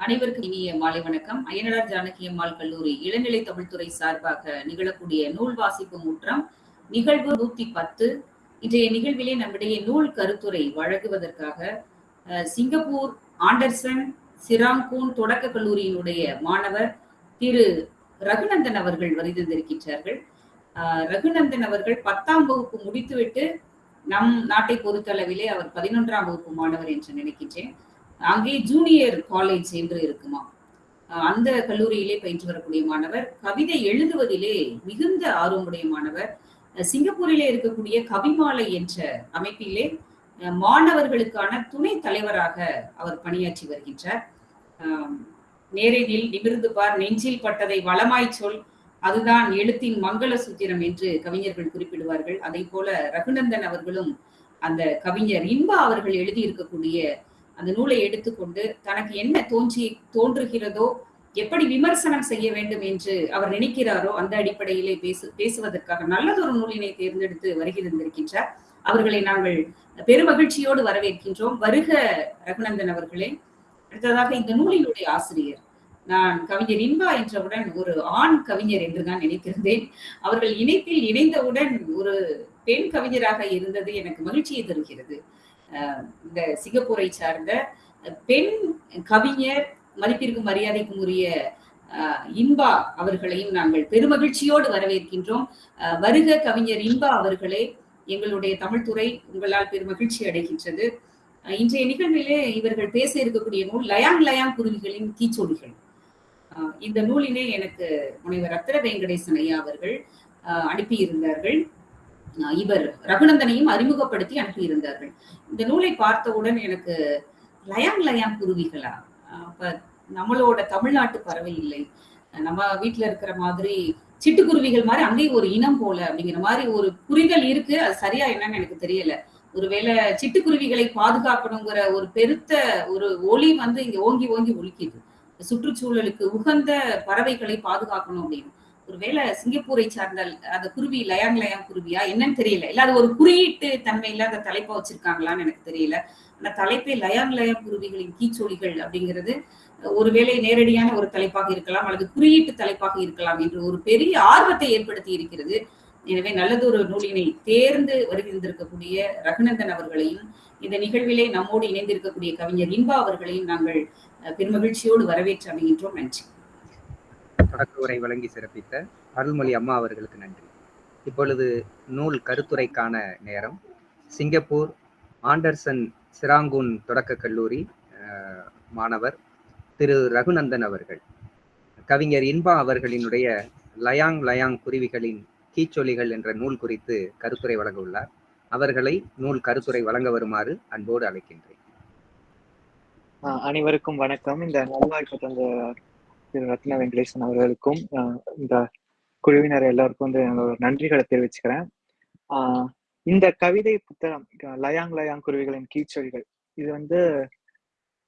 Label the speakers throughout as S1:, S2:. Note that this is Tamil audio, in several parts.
S1: அனைவருக்கும் இனிய மாலை வணக்கம். அய்யனார் ஜானகி அம்மாள் கல்லூரி இளநிலை தமிழ்துறை சார்பாக நிகழக்கூடிய நூல் வாசிப்பு முற்றம் நிகழ்வு நூத்தி பத்து. இன்றைய நிகழ்விலே நம்முடைய நூல் கருத்துரை வழங்குவதற்காக சிங்கப்பூர் ஆண்டர்சன் சிராங்கூன் தொடக்க கல்லூரியினுடைய மாணவர் திரு ரகுநந்தன் அவர்கள் வருகின்றிருக்கின்றார்கள் அஹ், ரகுநந்தன் அவர்கள் பத்தாம் வகுப்பு முடித்துவிட்டு நம் நாட்டை பொறுத்தளவிலே அவர் பதினொன்றாம் வகுப்பு மாணவர் என்று நினைக்கின்றேன். அங்கே ஜூனியர் காலேஜ் என்று இருக்குமா? அந்த கல்லூரியிலே பயின்று வரக்கூடிய மாணவர் கவிதை எழுதுவதிலே மிகுந்த ஆர்வமுடைய மாணவர் சிங்கப்பூரிலே இருக்கக்கூடிய கவிமாலை என்ற அமைப்பிலே மாணவர்களுக்கான துணை தலைவராக அவர் பணியாற்றி வருகின்றார். ஆம், நேரில் நிமிர்ந்து பார் நெஞ்சில் பட்டதை வளமாய் சொல் அதுதான் எழுத்தின் மங்கள சூத்திரம் என்று கவிஞர்கள் குறிப்பிடுவார்கள். அதை போல ரகுநந்தன் அவர்களும் அந்த கவிஞர் இன்பா அவர்கள் எழுதியிருக்கக்கூடிய அந்த நூலை எடுத்துக்கொண்டு தனக்கு என்ன தோன்றி தோன்றுகிறதோ எப்படி விமர்சனம் செய்ய வேண்டும் என்று அவர் நினைக்கிறாரோ அந்த அடிப்படையிலே பேசு பேசுவதற்காக நல்லதொரு நூலினை தேர்ந்தெடுத்து வருகின்றிருக்கின்றார். அவர்களை நாங்கள் பெருமகிழ்ச்சியோடு வரவேற்கின்றோம். வருக ரகுநந்தன் அவர்களே. அடுத்ததாக இந்த நூலினுடைய ஆசிரியர். நான் கவிஞர் இன்பா என்றவுடன் ஒரு ஆண் கவிஞர் என்று நான் நினைத்திருந்தேன். அவர்கள் இணைப்பில் இணைந்தவுடன் ஒரு பெண் கவிஞராக இருந்தது எனக்கு மகிழ்ச்சியை தருகிறது. இந்த சிங்கப்பூரை சார்ந்த பெண் கவிஞர் மதிப்பிற்கும் மரியாதைக்கும் உரிய இன்பா அவர்களையும் நாங்கள் பெருமகிழ்ச்சியோடு வரவேற்கின்றோம். வருக கவிஞர் இன்பா அவர்களே எங்களுடைய தமிழ்துறை உங்களால் பெருமகிழ்ச்சி அடைகின்றது. இன்றைய நிகழ்விலே இவர்கள் பேச இருக்கக்கூடிய நூல் லயாங் லயாங் குருவிகளின் கீச்சொலிகள் இந்த நூலினை எனக்கு முனைவர் ரத்ன வெங்கடேசன் ஐயா அவர்கள் அனுப்பியிருந்தார்கள். இவர் ரகுநந்தனையும் அறிமுகப்படுத்தி அனுப்பியிருந்தார்கள். இந்த நூலை பார்த்தவுடன் எனக்கு லயாங் லயாங் குருவிகளா? அப்ப நம்மளோட தமிழ்நாட்டு பறவை இல்லை. நம்ம வீட்டுல இருக்கிற மாதிரி சிட்டுக்குருவிகள் மாதிரி அங்கேயும் ஒரு இனம் போல அப்படிங்கிற மாதிரி ஒரு புரிதல் இருக்கு. அது சரியா என்னன்னு எனக்கு தெரியல. ஒருவேளை சிட்டுக்குருவிகளை பாதுகாக்கணுங்கிற ஒரு பெருத்த ஒரு ஒளி வந்து இங்க ஓங்கி ஓங்கி ஒலிக்குது. சுற்றுச்சூழலுக்கு உகந்த பறவைகளை பாதுகாக்கணும் அப்படின்னு. ஒருவேளை சிங்கப்பூரை சார்ந்த அந்த குருவி லயாங் லயாங் குருவியா? என்னன்னு தெரியல. இல்ல அது ஒரு குறியீட்டு தன்மையில அந்த தலைப்பா வச்சிருக்காங்களான்னு எனக்கு தெரியல. அந்த தலைப்பே லயாங் லயாங் குருவிகளின் கீச்சொலிகள் அப்படிங்கிறது ஒருவேளை நேரடியான ஒரு தலைப்பாக இருக்கலாம் அல்லது குறியீட்டு தலைப்பாக இருக்கலாம் என்று ஒரு பெரிய ஆர்வத்தை ஏற்படுத்தி இருக்கிறது. எனவே நல்லதொரு நூலினை தேர்ந்து வருகின்றிருக்கக்கூடிய ரகுநந்தன் அவர்களையும் இந்த நிகழ்விலே நம்மோடு இணைந்திருக்கக்கூடிய கவிஞர் இன்பா அவர்களையும் நாங்கள் பெருமகிழ்ச்சியோடு வரவேற்று அமைகின்றோம். நன்றி.
S2: தொடக்க உரை வழங்கி சிறப்பித்த அருள்மொழி அம்மா அவர்களுக்கு நன்றி. இப்பொழுது நூல் கருத்துரைக்கான நேரம். சிங்கப்பூர் ஆண்டர்சன் சிராங்கூன் தொடக்க கல்லூரி மாணவர் திரு. ரகுநந்தன் அவர்கள். கவிஞர் இன்பா அவர்களினுடைய லயாங் லயாங் குருவிகளின் கீச்சொலிகள் என்ற நூல் குறித்து கருத்துரை வழங்க உள்ளார். அவர்களை நூல் கருத்துரை வழங்க வருமாறு அன்போடு அழைக்கின்றேன்.
S3: அனைவருக்கும் வணக்கம். இந்த நல்வாய்ப்பு தந்த திரு ரத்ன வெங்கடேசன் அவர்களுக்கும் ஆஹ் இந்த குழுவினர் எல்லாருக்கும் வந்து என்னோட நன்றிகளை தெரிவிச்சுக்கிறேன். ஆஹ் இந்த கவிதை புத்தகம் லயாங் லயாங் குருவிகளின் கீச்சொலிகள் இது வந்து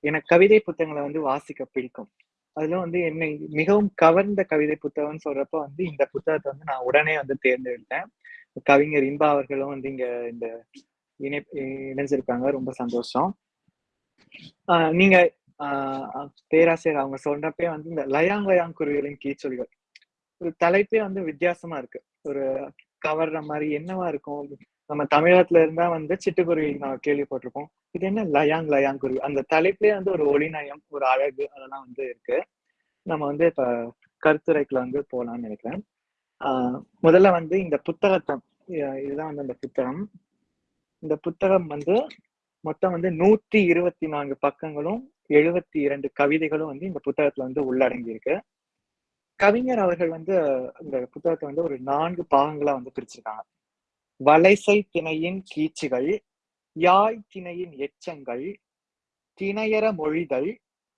S3: எனக்கு கவிதை புத்தகங்களை வந்து வாசிக்க பிடிக்கும். அதுல வந்து என்னை மிகவும் கவர்ந்த கவிதை புத்தகம்னு சொல்றப்ப வந்து இந்த புத்தகத்தை வந்து நான் உடனே வந்து தேர்ந்தெடுத்தேன். கவிஞர் இன்பா அவர்களும் வந்து இங்க இந்த இணை இணைஞ்சிருக்காங்க. ரொம்ப சந்தோஷம். ஆஹ் நீங்க பேராசிரியர் அவங்க சொல்றப்பே வந்து இந்த லயாங் லயாங் குருவிகளின் கீச்சொலிகள். ஒரு தலைப்பே வந்து வித்தியாசமா இருக்கு. ஒரு கவர்ற மாதிரி என்னவா இருக்கும்? நம்ம தமிழகத்துல இருந்தா வந்து சிட்டுக்குருவி நான் கேள்விப்பட்டிருப்போம். இது என்ன லயாங் லயாங் குருவி? அந்த தலைப்பிலே வந்து ஒரு ஒளிநயம் ஒரு அழகு அதெல்லாம் வந்து இருக்கு. நம்ம வந்து இப்ப கருத்துரைக்குள்ள வந்து போலாம்னு நினைக்கிறேன். ஆஹ் முதல்ல வந்து இந்த புத்தகத்தை இதுதான் வந்து அந்த புத்தகம். இந்த புத்தகம் வந்து மொத்தம் வந்து நூத்தி இருபத்தி நான்கு பக்கங்களும் எழுபத்தி இரண்டு கவிதைகளும் வந்து இந்த புத்தகத்துல வந்து உள்ளடங்கி இருக்கு கவிஞர் அவர்கள் வந்து இந்த புத்தகத்தை வந்து ஒரு நான்கு பாகங்களா வந்து பிரிச்சிருக்காங்க. வலைசை திணையின் கீச்சுகள் யாய் திணையின் எச்சங்கள் திணையற மொழிகள்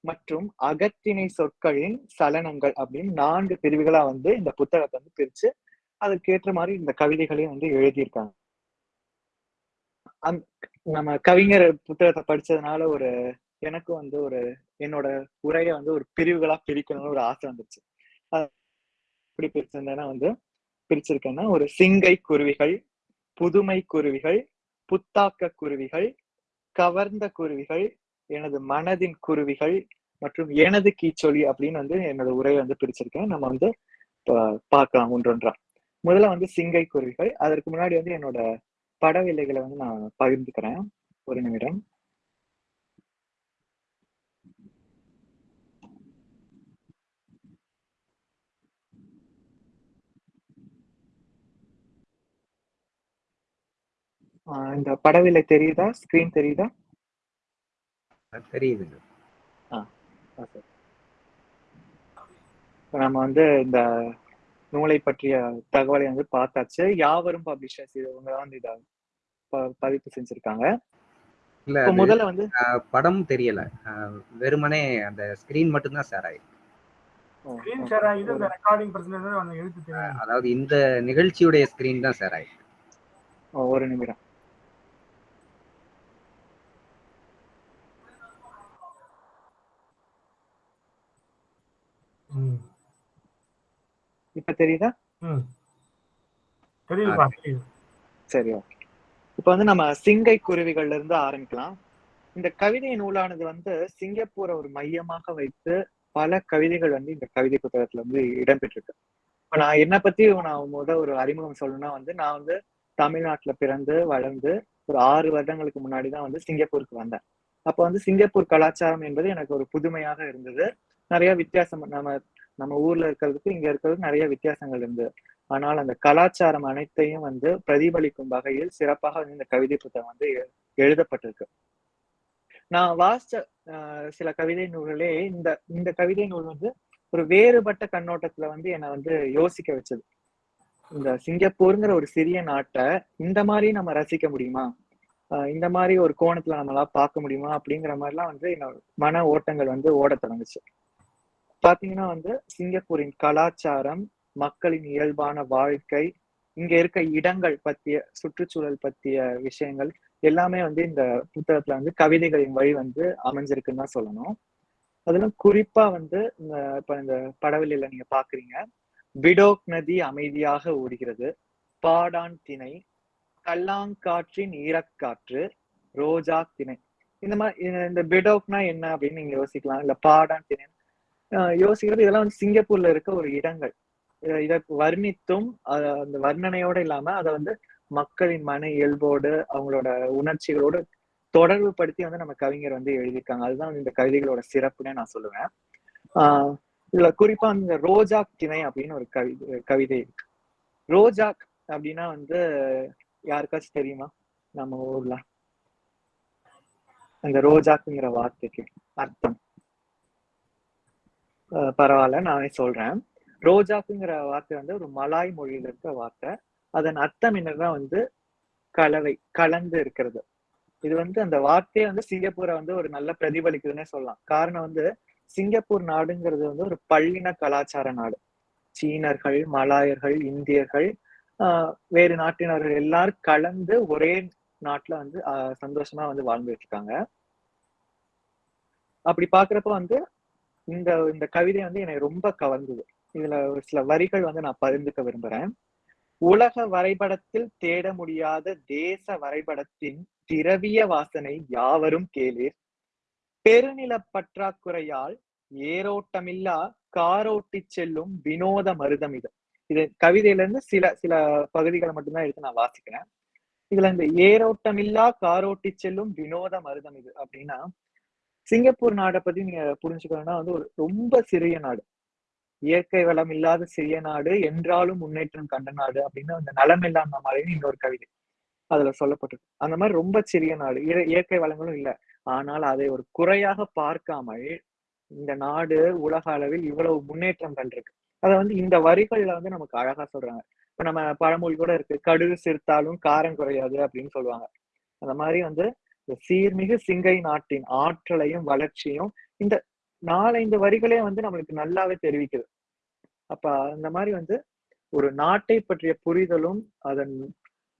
S3: மற்றும் அகத்திணை சொற்களின் சலனங்கள் அப்படின்னு நான்கு பிரிவுகளா வந்து இந்த புத்தகத்தை வந்து பிரிச்சு அதுக்கேற்ற மாதிரி இந்த கவிதைகளையும் வந்து எழுதியிருக்காங்க. அந் நம்ம கவிஞர் புத்தகத்தை படிச்சதுனால ஒரு எனக்கு வந்து ஒரு என்னோட உரையை வந்து ஒரு பிரிவுகளா பிரிக்கணும்னு ஒரு ஆசை வந்துச்சு எப்படி பிரிச்சிருந்தேன்னா வந்து பிரிச்சிருக்கேன்னா ஒரு சிங்கை குருவிகள் புதுமை குருவிகள் புத்தாக்க குருவிகள் கவர்ந்த குருவிகள் எனது மனதின் குருவிகள் மற்றும் எனது கீச்சொலி அப்படின்னு வந்து என்னோட உரையை வந்து பிரிச்சிருக்கேன். நம்ம வந்து பா- பார்க்கலாம் ஒன்றொன்றா. முதல்ல வந்து சிங்கை குருவிகள். அதற்கு முன்னாடி வந்து என்னோட படவில்லைகளை வந்து நான் பகிர்ந்துக்கிறேன். ஒரு நிமிடம். இந்த படவில்லை தெரியுதா? ஸ்கிரீன் தெரியுதா. இப்ப நம்ம வந்து இந்த நூலை பற்றிய தகவலை வந்து பார்த்தாச்சு. யாவரும் பப்ளிஷர்ஸ் இவங்க தான் வந்து இதை ப- பதிப்பு செஞ்சிருக்காங்க.
S2: இல்ல
S3: முதல்ல வந்து
S2: படம் தெரியல. வெறுமனே அந்த ஸ்கிரீன் ஆயிருக்கு.
S4: பிரச்சனை அந்த எழுத்து தெரியும்
S2: அதாவது இந்த நிகழ்ச்சியுடைய ஸ்கிரீன் தான் ஷேர் ஆயிருக்கு.
S3: ஒரு நிமிடம். இப்ப தெரியுதா? சரி ஓகே. இப்ப வந்து நம்ம சிங்கை குருவிகள்ல இருந்து ஆரம்பிக்கலாம். இந்த கவிதை நூலானது வந்து சிங்கப்பூரை ஒரு மையமாக வைத்து பல கவிதைகள் வந்து இந்த கவிதை புத்தகத்துல வந்து இடம்பெற்றிருக்கு. இப்ப நான் என்ன பத்தி நான் முத ஒரு அறிமுகம் சொல்லணும்னா வந்து நான் வந்து தமிழ்நாட்டுல பிறந்து வளர்ந்து ஒரு ஆறு வருடங்களுக்கு முன்னாடி தான் வந்து சிங்கப்பூருக்கு வந்தேன். அப்ப வந்து சிங்கப்பூர் கலாச்சாரம் என்பது எனக்கு ஒரு புதுமையாக இருந்தது. நிறைய வித்தியாசம் நம்ம நம்ம ஊர்ல இருக்கிறதுக்கு இங்க இருக்கிறதுக்கு நிறைய வித்தியாசங்கள் இருந்து. ஆனால் அந்த கலாச்சாரம் அனைத்தையும் வந்து பிரதிபலிக்கும் வகையில் சிறப்பாக வந்து இந்த கவிதை புத்தகம் வந்து எழுதப்பட்டிருக்கு. நான் வாசிச்ச ஆஹ், சில கவிதை நூல்களே இந்த இந்த கவிதை நூல் வந்து ஒரு வேறுபட்ட கண்ணோட்டத்துல வந்து என்னை வந்து யோசிக்க வச்சது. இந்த சிங்கப்பூருங்கிற ஒரு சிறிய நாட்டை இந்த மாதிரி நம்ம ரசிக்க முடியுமா? ஆஹ், இந்த மாதிரி ஒரு கோணத்துல நம்மளால பார்க்க முடியுமா? அப்படிங்கிற மாதிரிலாம் வந்து என்னோட மன ஓட்டங்கள் வந்து ஓட தொடங்குச்சு. பாத்தீங்கன்னா வந்து சிங்கப்பூரின் கலாச்சாரம் மக்களின் இயல்பான வாழ்க்கை இங்க இருக்க இடங்கள் பத்திய சுற்றுச்சூழல் பத்திய விஷயங்கள் எல்லாமே வந்து இந்த புத்தகத்துல வந்து கவிதைகளின் வழி வந்து அமைஞ்சிருக்குன்னு தான் சொல்லணும். அதெல்லாம் குறிப்பா வந்து இந்த இப்ப இந்த படவெளியில நீங்க பாக்குறீங்க. விடோக் நதி அமைதியாக ஓடுகிறது. பாடான் திணை. கல்லாங்காற்றின் ஈரக்காற்று. ரோஜா திணை. இந்த மாதிரி இந்த- பிடோக்னா என்ன அப்படின்னு நீங்க யோசிக்கலாம். இல்ல பாடான் திணை யோசிக்கிறது இதெல்லாம் வந்து சிங்கப்பூர்ல இருக்க ஒரு இடங்கள். இதை வர்ணித்தும் அந்த வர்ணனையோட இல்லாம அதை வந்து மக்களின் மன இயல்போடு அவங்களோட உணர்ச்சிகளோடு தொடர்பு படுத்தி வந்து நம்ம கவிஞர் வந்து எழுதியிருக்காங்க. அதுதான் இந்த கவிதைகளோட சிறப்புன்னு நான் சொல்லுவேன். ஆஹ் இதுல குறிப்பா இந்த ரோஜாக் திணை அப்படின்னு ஒரு கவிதை கவிதை இருக்கு. ரோஜாக் அப்படின்னா வந்து யாருக்காச்சும் தெரியுமா? நம்ம ஊர்ல. அந்த ரோஜாக்குங்கிற வார்த்தைக்கு அர்த்தம். பரவாயில்ல நானே சொல்றேன். ரோஜாப்புங்கிற வார்த்தை வந்து ஒரு மலாய் மொழியில இருக்க வார்த்தை. அதன் அர்த்தம் என்னன்னா வந்து கலவை கலந்து இருக்கிறது. இது வந்து அந்த வார்த்தையை வந்து சிங்கப்பூரை வந்து ஒரு நல்ல பிரதிபலிக்குதுன்னே சொல்லலாம். காரணம் வந்து சிங்கப்பூர் நாடுங்கிறது வந்து ஒரு பள்ளின கலாச்சார நாடு. சீனர்கள் மலாயர்கள் இந்தியர்கள் ஆஹ் வேறு நாட்டினர்கள் எல்லாரும் கலந்து ஒரே நாட்டுல வந்து ஆஹ் சந்தோஷமா வந்து வாழ்ந்துட்டு இருக்காங்க. அப்படி பாக்குறப்ப வந்து இந்த இந்த கவிதை வந்து என்னை ரொம்ப கவர்ந்தது. இதுல ஒரு சில வரிகள் வந்து நான் பகிர்ந்துக்க விரும்புறேன். உலக வரைபடத்தில் தேட முடியாத தேச வரைபடத்தின் திரவிய வாசனை யாவரும் கேளீர். பெருநில பற்றாக்குறையால் ஏரோட்டமில்லா காரோட்டி செல்லும் வினோத மருதம் இது. இது கவிதையில இருந்து சில சில பகுதிகளை மட்டும்தான் எடுத்து நான் வாசிக்கிறேன். இதுல இந்த ஏரோட்டமில்லா காரோட்டி செல்லும் வினோத மருதம் இது அப்படின்னா சிங்கப்பூர் நாடை பத்தி நீங்க புரிஞ்சுக்கணும்னா வந்து ஒரு ரொம்ப சிறிய நாடு. இயற்கை வளம் இல்லாத சிறிய நாடு என்றாலும் முன்னேற்றம் கண்ட நாடு அப்படின்னு அந்த நலம் இல்லாம மாதிரின்னு இன்னொரு கவிதை. அதுல சொல்லப்பட்டிருக்கு. அந்த மாதிரி ரொம்ப சிறிய நாடு. இயற்கை வளங்களும் இல்ல. ஆனால் அதை ஒரு குறையாக பார்க்காமல் இந்த நாடு உலக அளவில் இவ்வளவு முன்னேற்றம் கண்டிருக்கு. அதை வந்து இந்த வரிகள்ல வந்து நமக்கு அழகா சொல்றாங்க. இப்ப நம்ம பழமொழி கூட இருக்கு. கடுகு சிரித்தாலும் காரம் குறையாது அப்படின்னு சொல்லுவாங்க. அந்த மாதிரி வந்து சீர்மிகு சிங்கை நாட்டின் ஆற்றலையும் வளர்ச்சியும் இந்த நாலஞ்சு வரிகளே வந்து நம்மளுக்கு நல்லாவே தெரிவிக்குது. அப்ப அந்த மாதிரி வந்து ஒரு நாட்டை பற்றிய புரிதலும் அதன்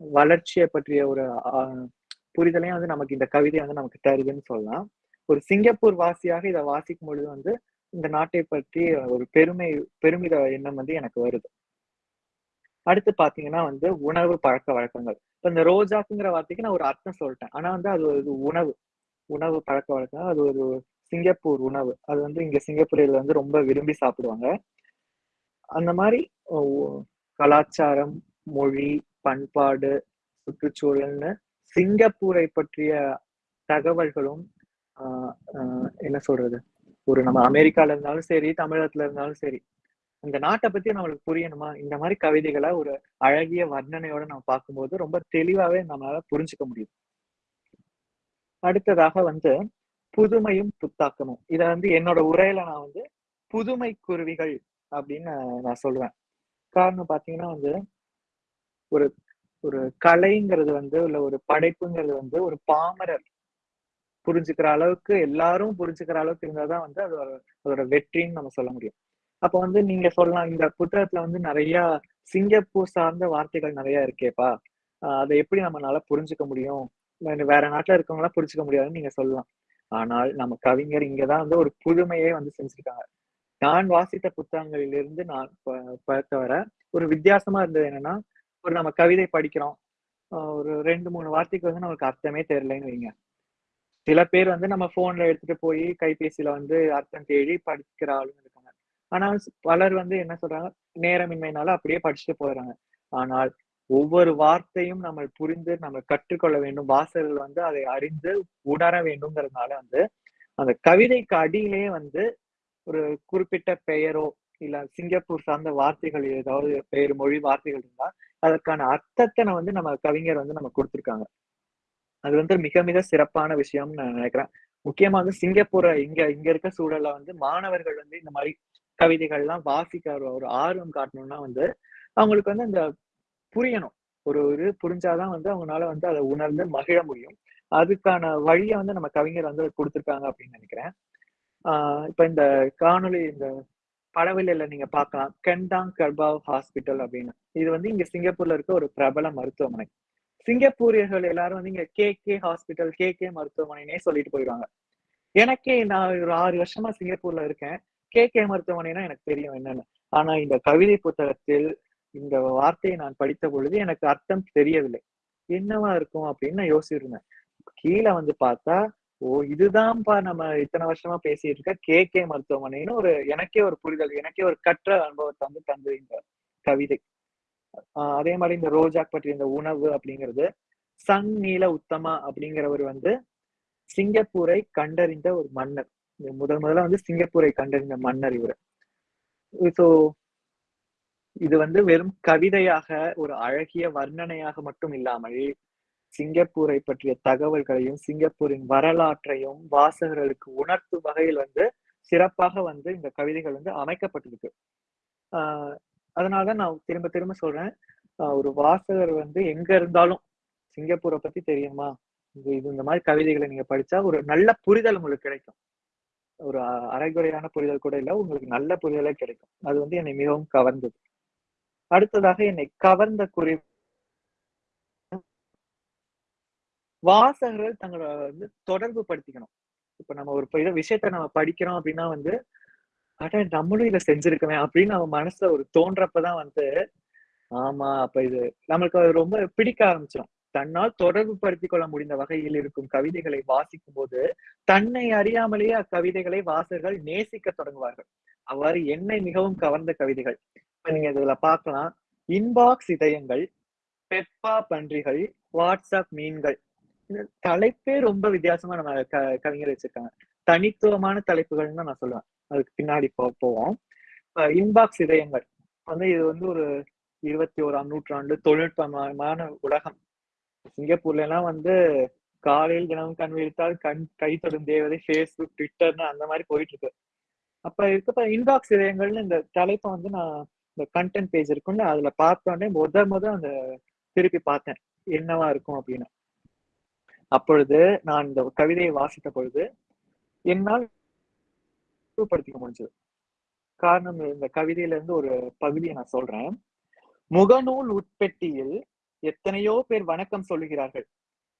S3: வளர்ச்சியை பற்றிய ஒரு ஆஹ், புரிதலையும் வந்து நமக்கு இந்த கவிதை வந்து நமக்கு தருதுன்னு சொல்லலாம். ஒரு சிங்கப்பூர் வாசியாக இதை வாசிக்கும் பொழுது வந்து இந்த நாட்டை பற்றி ஒரு பெருமை பெருமித எண்ணம் வந்து எனக்கு வருது. அடுத்து பாத்தீங்கன்னா வந்து உணவு பழக்க வழக்கங்கள். இப்ப இந்த ரோஜாக்குங்கிற வார்த்தைக்கு நான் ஒரு அர்த்தம் சொல்லிட்டேன். ஆனா வந்து அது ஒரு உணவு. உணவு பழக்க வழக்கம் அது ஒரு சிங்கப்பூர் உணவு. அது வந்து இங்க சிங்கப்பூரில் வந்து ரொம்ப விரும்பி சாப்பிடுவாங்க. அந்த மாதிரி கலாச்சாரம் மொழி பண்பாடு சுற்றுச்சூழல்னு சிங்கப்பூரை பற்றிய தகவல்களும் ஆஹ் என்ன சொல்றது? ஒரு நம்ம அமெரிக்கால இருந்தாலும் சரி தமிழகத்துல இருந்தாலும் சரி இந்த நாட்டை பத்தி நம்மளுக்கு புரியணுமா? இந்த மாதிரி கவிதைகளை ஒரு அழகிய வர்ணனையோட நம்ம பார்க்கும்போது ரொம்ப தெளிவாவே நம்மளால புரிஞ்சுக்க முடியும் அடுத்ததாக வந்து புதுமையும் புத்தாக்கமும். இத வந்து என்னோட உரையில நான் வந்து புதுமை குருவிகள் அப்படின்னு நான் சொல்லுவேன். காரணம் பாத்தீங்கன்னா வந்து ஒரு ஒரு கலைங்கிறது வந்து இல்ல ஒரு படைப்புங்கிறது வந்து ஒரு பாமரர் புரிஞ்சுக்கிற அளவுக்கு எல்லாரும் புரிஞ்சுக்கிற அளவுக்கு இருந்தாதான் வந்து அது அதோட வெற்றின்னு நம்ம சொல்ல முடியும். அப்ப வந்து நீங்க சொல்லலாம் இந்த புத்தகத்துல வந்து நிறைய சிங்கப்பூர் சார்ந்த வார்த்தைகள் நிறைய இருக்கேப்பா. அதை எப்படி நம்மளால புரிஞ்சுக்க முடியும்? வேற- நாட்டுல இருக்கவங்களாம் புரிஞ்சுக்க முடியாதுன்னு நீங்க சொல்லலாம். ஆனால் நம்ம கவிஞர் இங்கதான் வந்து ஒரு புதுமையே வந்து செஞ்சிருக்காங்க. நான் வாசித்த புத்தகங்களிலிருந்து நான் ப- பார்த்தவரை ஒரு வித்தியாசமா இருந்தது என்னன்னா ஒரு நம்ம கவிதை படிக்கிறோம். ஒரு ரெண்டு மூணு வார்த்தைக்கு வந்து நமக்கு அர்த்தமே தெரியலன்னு வைங்க. சில பேர் வந்து நம்ம போன்ல எடுத்துட்டு போய் கைபேசியில வந்து அர்த்தம் தேடி படிக்கிற ஆளுங்க ஆனா பலர் வந்து என்ன சொல்றாங்க நேரமின்மைனால அப்படியே படிச்சுட்டு போயிடுறாங்க. ஆனால் ஒவ்வொரு வார்த்தையும் நம்ம புரிந்து நம்ம கற்றுக்கொள்ள வேண்டும். வாசகர்கள் வந்து அதை அறிந்து உணர வேண்டும்ங்கிறதுனால வந்து அந்த கவிதைக்கு அடியிலே வந்து ஒரு குறிப்பிட்ட பெயரோ இல்ல சிங்கப்பூர் சார்ந்த வார்த்தைகள் ஏதாவது பெயர் மொழி வார்த்தைகள் இருந்தா அதற்கான அர்த்தத்தை வந்து நம்ம கவிஞர் வந்து நம்ம கொடுத்திருக்காங்க. அது வந்து மிக மிக சிறப்பான விஷயம்னு நான் நினைக்கிறேன். முக்கியமா வந்து சிங்கப்பூரை இங்க இங்க இருக்க சூழல்ல வந்து மாணவர்கள் வந்து இந்த மாதிரி கவிதைகள்லாம் வாசிக்க ஒரு ஒரு ஆர்வம் காட்டணும்னா வந்து அவங்களுக்கு வந்து அந்த புரியணும். ஒரு இது புரிஞ்சாதான் வந்து அவங்களால வந்து அதை உணர்ந்து மகிழ முடியும். அதுக்கான வழியை வந்து நம்ம கவிஞர் வந்து கொடுத்துருக்காங்க அப்படின்னு நினைக்கிறேன். ஆஹ் இப்ப இந்த காணொளி இந்த படவிலையில நீங்க பார்க்கலாம். கெண்டாங் கர்பாவ் ஹாஸ்பிட்டல் அப்படின்னு. இது வந்து இங்க சிங்கப்பூர்ல இருக்க ஒரு பிரபல மருத்துவமனை. சிங்கப்பூரியர்கள் எல்லாரும் வந்து இங்க K K hospital K K மருத்துவமனைனே சொல்லிட்டு போயிடுவாங்க. எனக்கே நான் ஒரு ஆறு வருஷமா சிங்கப்பூர்ல இருக்கேன். கே. கே. மருத்துவமனைனா எனக்கு தெரியும் என்னன்னு. ஆனா இந்த கவிதை புத்தகத்தில் இந்த வார்த்தையை நான் படித்த பொழுது எனக்கு அர்த்தம் தெரியவில்லை. என்னவா இருக்கும் அப்படின்னு நான் யோசிச்சிருந்தேன். கீழே வந்து பார்த்தா ஓ இதுதான்ப்பா நம்ம இத்தனை வருஷமா பேசிட்டு இருக்க கே. கே. மருத்துவமனைன்னு ஒரு எனக்கே ஒரு புரிதல் எனக்கே ஒரு கற்ற அனுபவத்தை வந்து தந்தது இந்த கவிதை. அதே மாதிரி இந்த ரோஜாக் பற்றிய இந்த உணவு அப்படிங்கிறது சங் நீல உத்தமா அப்படிங்கிறவர் வந்து சிங்கப்பூரை கண்டறிந்த ஒரு மன்னர். முதல் முதல்ல வந்து சிங்கப்பூரை கண்டறிந்த மன்னர் இவர். ஸோ இது வந்து வெறும் கவிதையாக ஒரு அழகிய வர்ணனையாக மட்டும் இல்லாமல் சிங்கப்பூரை பற்றிய தகவல்களையும் சிங்கப்பூரின் வரலாற்றையும் வாசகர்களுக்கு உணர்த்தும் வகையில் வந்து சிறப்பாக வந்து இந்த கவிதைகள் வந்து அமைக்கப்பட்டிருக்கு. ஆஹ் அதனாலதான் நான் திரும்ப திரும்ப சொல்றேன். ஆஹ் ஒரு வாசகர் வந்து எங்க இருந்தாலும் சிங்கப்பூரை பத்தி தெரியுமா? இது இது இந்த மாதிரி கவிதைகளை நீங்க படிச்சா ஒரு நல்ல புரிதல் உங்களுக்கு கிடைக்கும். ஒரு அ- அரைகுறையான புரிதல் கூட இல்ல. உங்களுக்கு நல்ல புரிதலே கிடைக்கும். அது வந்து என்னை மிகவும் கவர்ந்தது. அடுத்ததாக என்னை கவர்ந்த குறி வாசகர்கள் தங்களை வந்து தொடர்பு படுத்திக்கணும். இப்ப நம்ம ஒரு விஷயத்த நம்ம படிக்கிறோம் அப்படின்னா வந்து அட நம்மளும் இதை செஞ்சிருக்கவே அப்படின்னு நம்ம மனசுல ஒரு தோன்றப்பதான் வந்து ஆமா அப்ப இது நம்மளுக்கு அது ரொம்ப பிடிக்க ஆரம்பிச்சிடும் தன்னால் தொடர்பு படுத்திக் கொள்ள முடிந்த வகையில் இருக்கும் கவிதைகளை வாசிக்கும் போது தன்னை அறியாமலேயே அக்கவிதைகளை வாசகர்கள் நேசிக்க தொடங்குவார்கள். அவ்வாறு என்னை மிகவும் கவர்ந்த கவிதைகள். இப்ப நீங்க இதுல பார்க்கலாம். இன்பாக்ஸ் இதயங்கள் பெப்பா பன்றிகள் வாட்ஸ்அப் மீன்கள். தலைப்பே ரொம்ப வித்தியாசமா நம்ம க கவிஞர் வச்சிருக்காங்க. தனித்துவமான தலைப்புகள்னு தான் நான் சொல்லுவேன். அதுக்கு பின்னாடி போ போவோம். இன்பாக்ஸ் இதயங்கள். வந்து இது வந்து ஒரு இருபத்தி ஓராம் நூற்றாண்டு தொழில்நுட்பமான உலகம். சிங்கப்பூர்ல எல்லாம் வந்து காலையில் தினமும் கண் விழித்தால் கண் கை தொடும் தேவதை ஃபேஸ்புக் ட்விட்டர்னு அந்த மாதிரி போயிட்டு இருக்கு அப்ப இருக்கப்ப இன்பாக்ஸ் இதயங்கள்னு இந்த தலைப்பை வந்து நான் இந்த கண்டென்ட் பேஜ் இருக்கும்னு அதுல பார்த்தோன்னே முத முத அந்த திருப்பி பார்த்தேன். என்னவா இருக்கும் அப்படின்னு. அப்பொழுது நான் இந்த கவிதையை வாசித்த பொழுது என்னால் படுத்திக்க முடிஞ்சது. காரணம் இந்த கவிதையில இருந்து ஒரு பகுதியை நான் சொல்றேன். முகநூல் உட்பெட்டியில் எத்தனையோ பேர் வணக்கம் சொல்லுகிறார்கள்.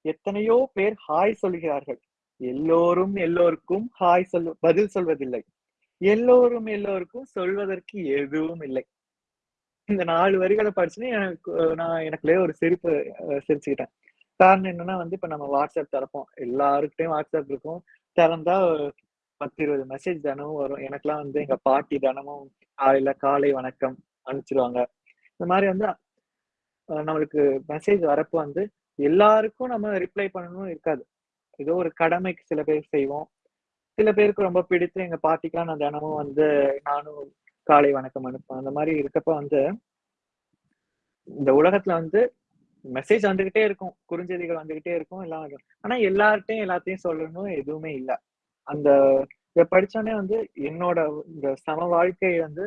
S3: எத்தனையோ பேர் ஹாய் சொல்லுகிறார்கள். எல்லோரும் எல்லோருக்கும் ஹாய் சொல் பதில் சொல்வதில்லை. எல்லோரும் எல்லோருக்கும் சொல்வதற்கு எதுவும் இல்லை. இந்த நாலு வரிகளை படிச்சுன்னு எனக்கு நான் எனக்குள்ளே ஒரு சிரிப்பு சிரிச்சுக்கிட்டேன். காரணம் என்னன்னா வந்து இப்ப நம்ம வாட்ஸ்அப் திறப்போம். எல்லாருக்கிட்டையும் வாட்ஸ்அப் இருக்கும். திறந்தா பத்து இருபது மெசேஜ் தினமும் வரும். எனக்கெல்லாம் வந்து எங்க பாட்டி தினமும் காலையில காலை வணக்கம் அனுப்பிச்சிருவாங்க. இந்த மாதிரி வந்து நம்மளுக்கு மெசேஜ் வரப்போ வந்து எல்லாருக்கும் நம்ம ரிப்ளை பண்ணணும் இருக்காது. ஏதோ ஒரு கடமைக்கு சில பேர் செய்வோம். சில பேருக்கு ரொம்ப பிடித்து எங்க பாட்டிக்கெல்லாம் நான் தினமும் வந்து நானும் காலை வணக்கம் அனுப்பேன் அந்த மாதிரி இருக்கப்ப வந்து இந்த உலகத்துல வந்து மெசேஜ் வந்துகிட்டே இருக்கும். குறுஞ்செய்திகள் வந்துகிட்டே இருக்கும். எல்லாம் ஆனா எல்லார்ட்டையும் எல்லாத்தையும் சொல்லணும் எதுவுமே இல்ல. அந்த இதை படிச்சோடனே வந்து என்னோட இந்த சம வாழ்க்கை வந்து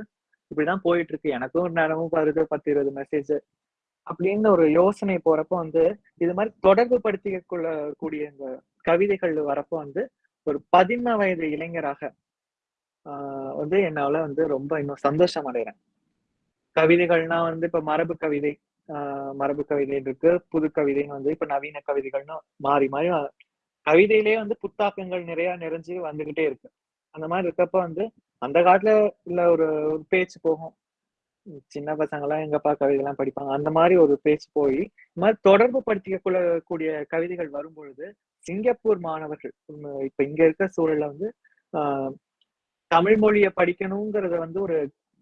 S3: இப்படிதான் போயிட்டு இருக்கு. எனக்கும் நேரமும் வருது. பத்து இருபது மெசேஜ் அப்படின்னு ஒரு யோசனை போறப்போ வந்து இது மாதிரி தொடர்பு படுத்திக்க கொள்ள கூடிய இந்த கவிதைகள் வரப்போ வந்து ஒரு பதிம வயது இளைஞராக ஆஹ் வந்து என்னால வந்து ரொம்ப இன்னும் சந்தோஷம் அடைகிறேன் கவிதைகள்னா வந்து இப்ப மரபு கவிதை ஆஹ் மரபு கவிதை இருக்கு புது கவிதைன்னு வந்து இப்ப நவீன கவிதைகள்னு மாறி மாறி கவிதையிலேயே வந்து புத்தாக்கங்கள் நிறைய நிறைஞ்சு வந்துகிட்டே இருக்கு. அந்த மாதிரி இருக்கப்ப வந்து அந்த காலத்துல இல்ல ஒரு ஒரு பேச்சு போகும். சின்ன பசங்க எல்லாம் எங்கப்பா கவிதை எல்லாம் படிப்பாங்க. அந்த மாதிரி ஒரு பேச்சு போய் இந்த மாதிரி தொடர்பு படுத்திக்க கூடிய கவிதைகள் வரும்பொழுது சிங்கப்பூர் மாணவர்கள் இப்ப இங்க இருக்க சூழல்ல வந்து ஆஹ் தமிழ் மொழியை படிக்கணுங்கிறத வந்து ஒரு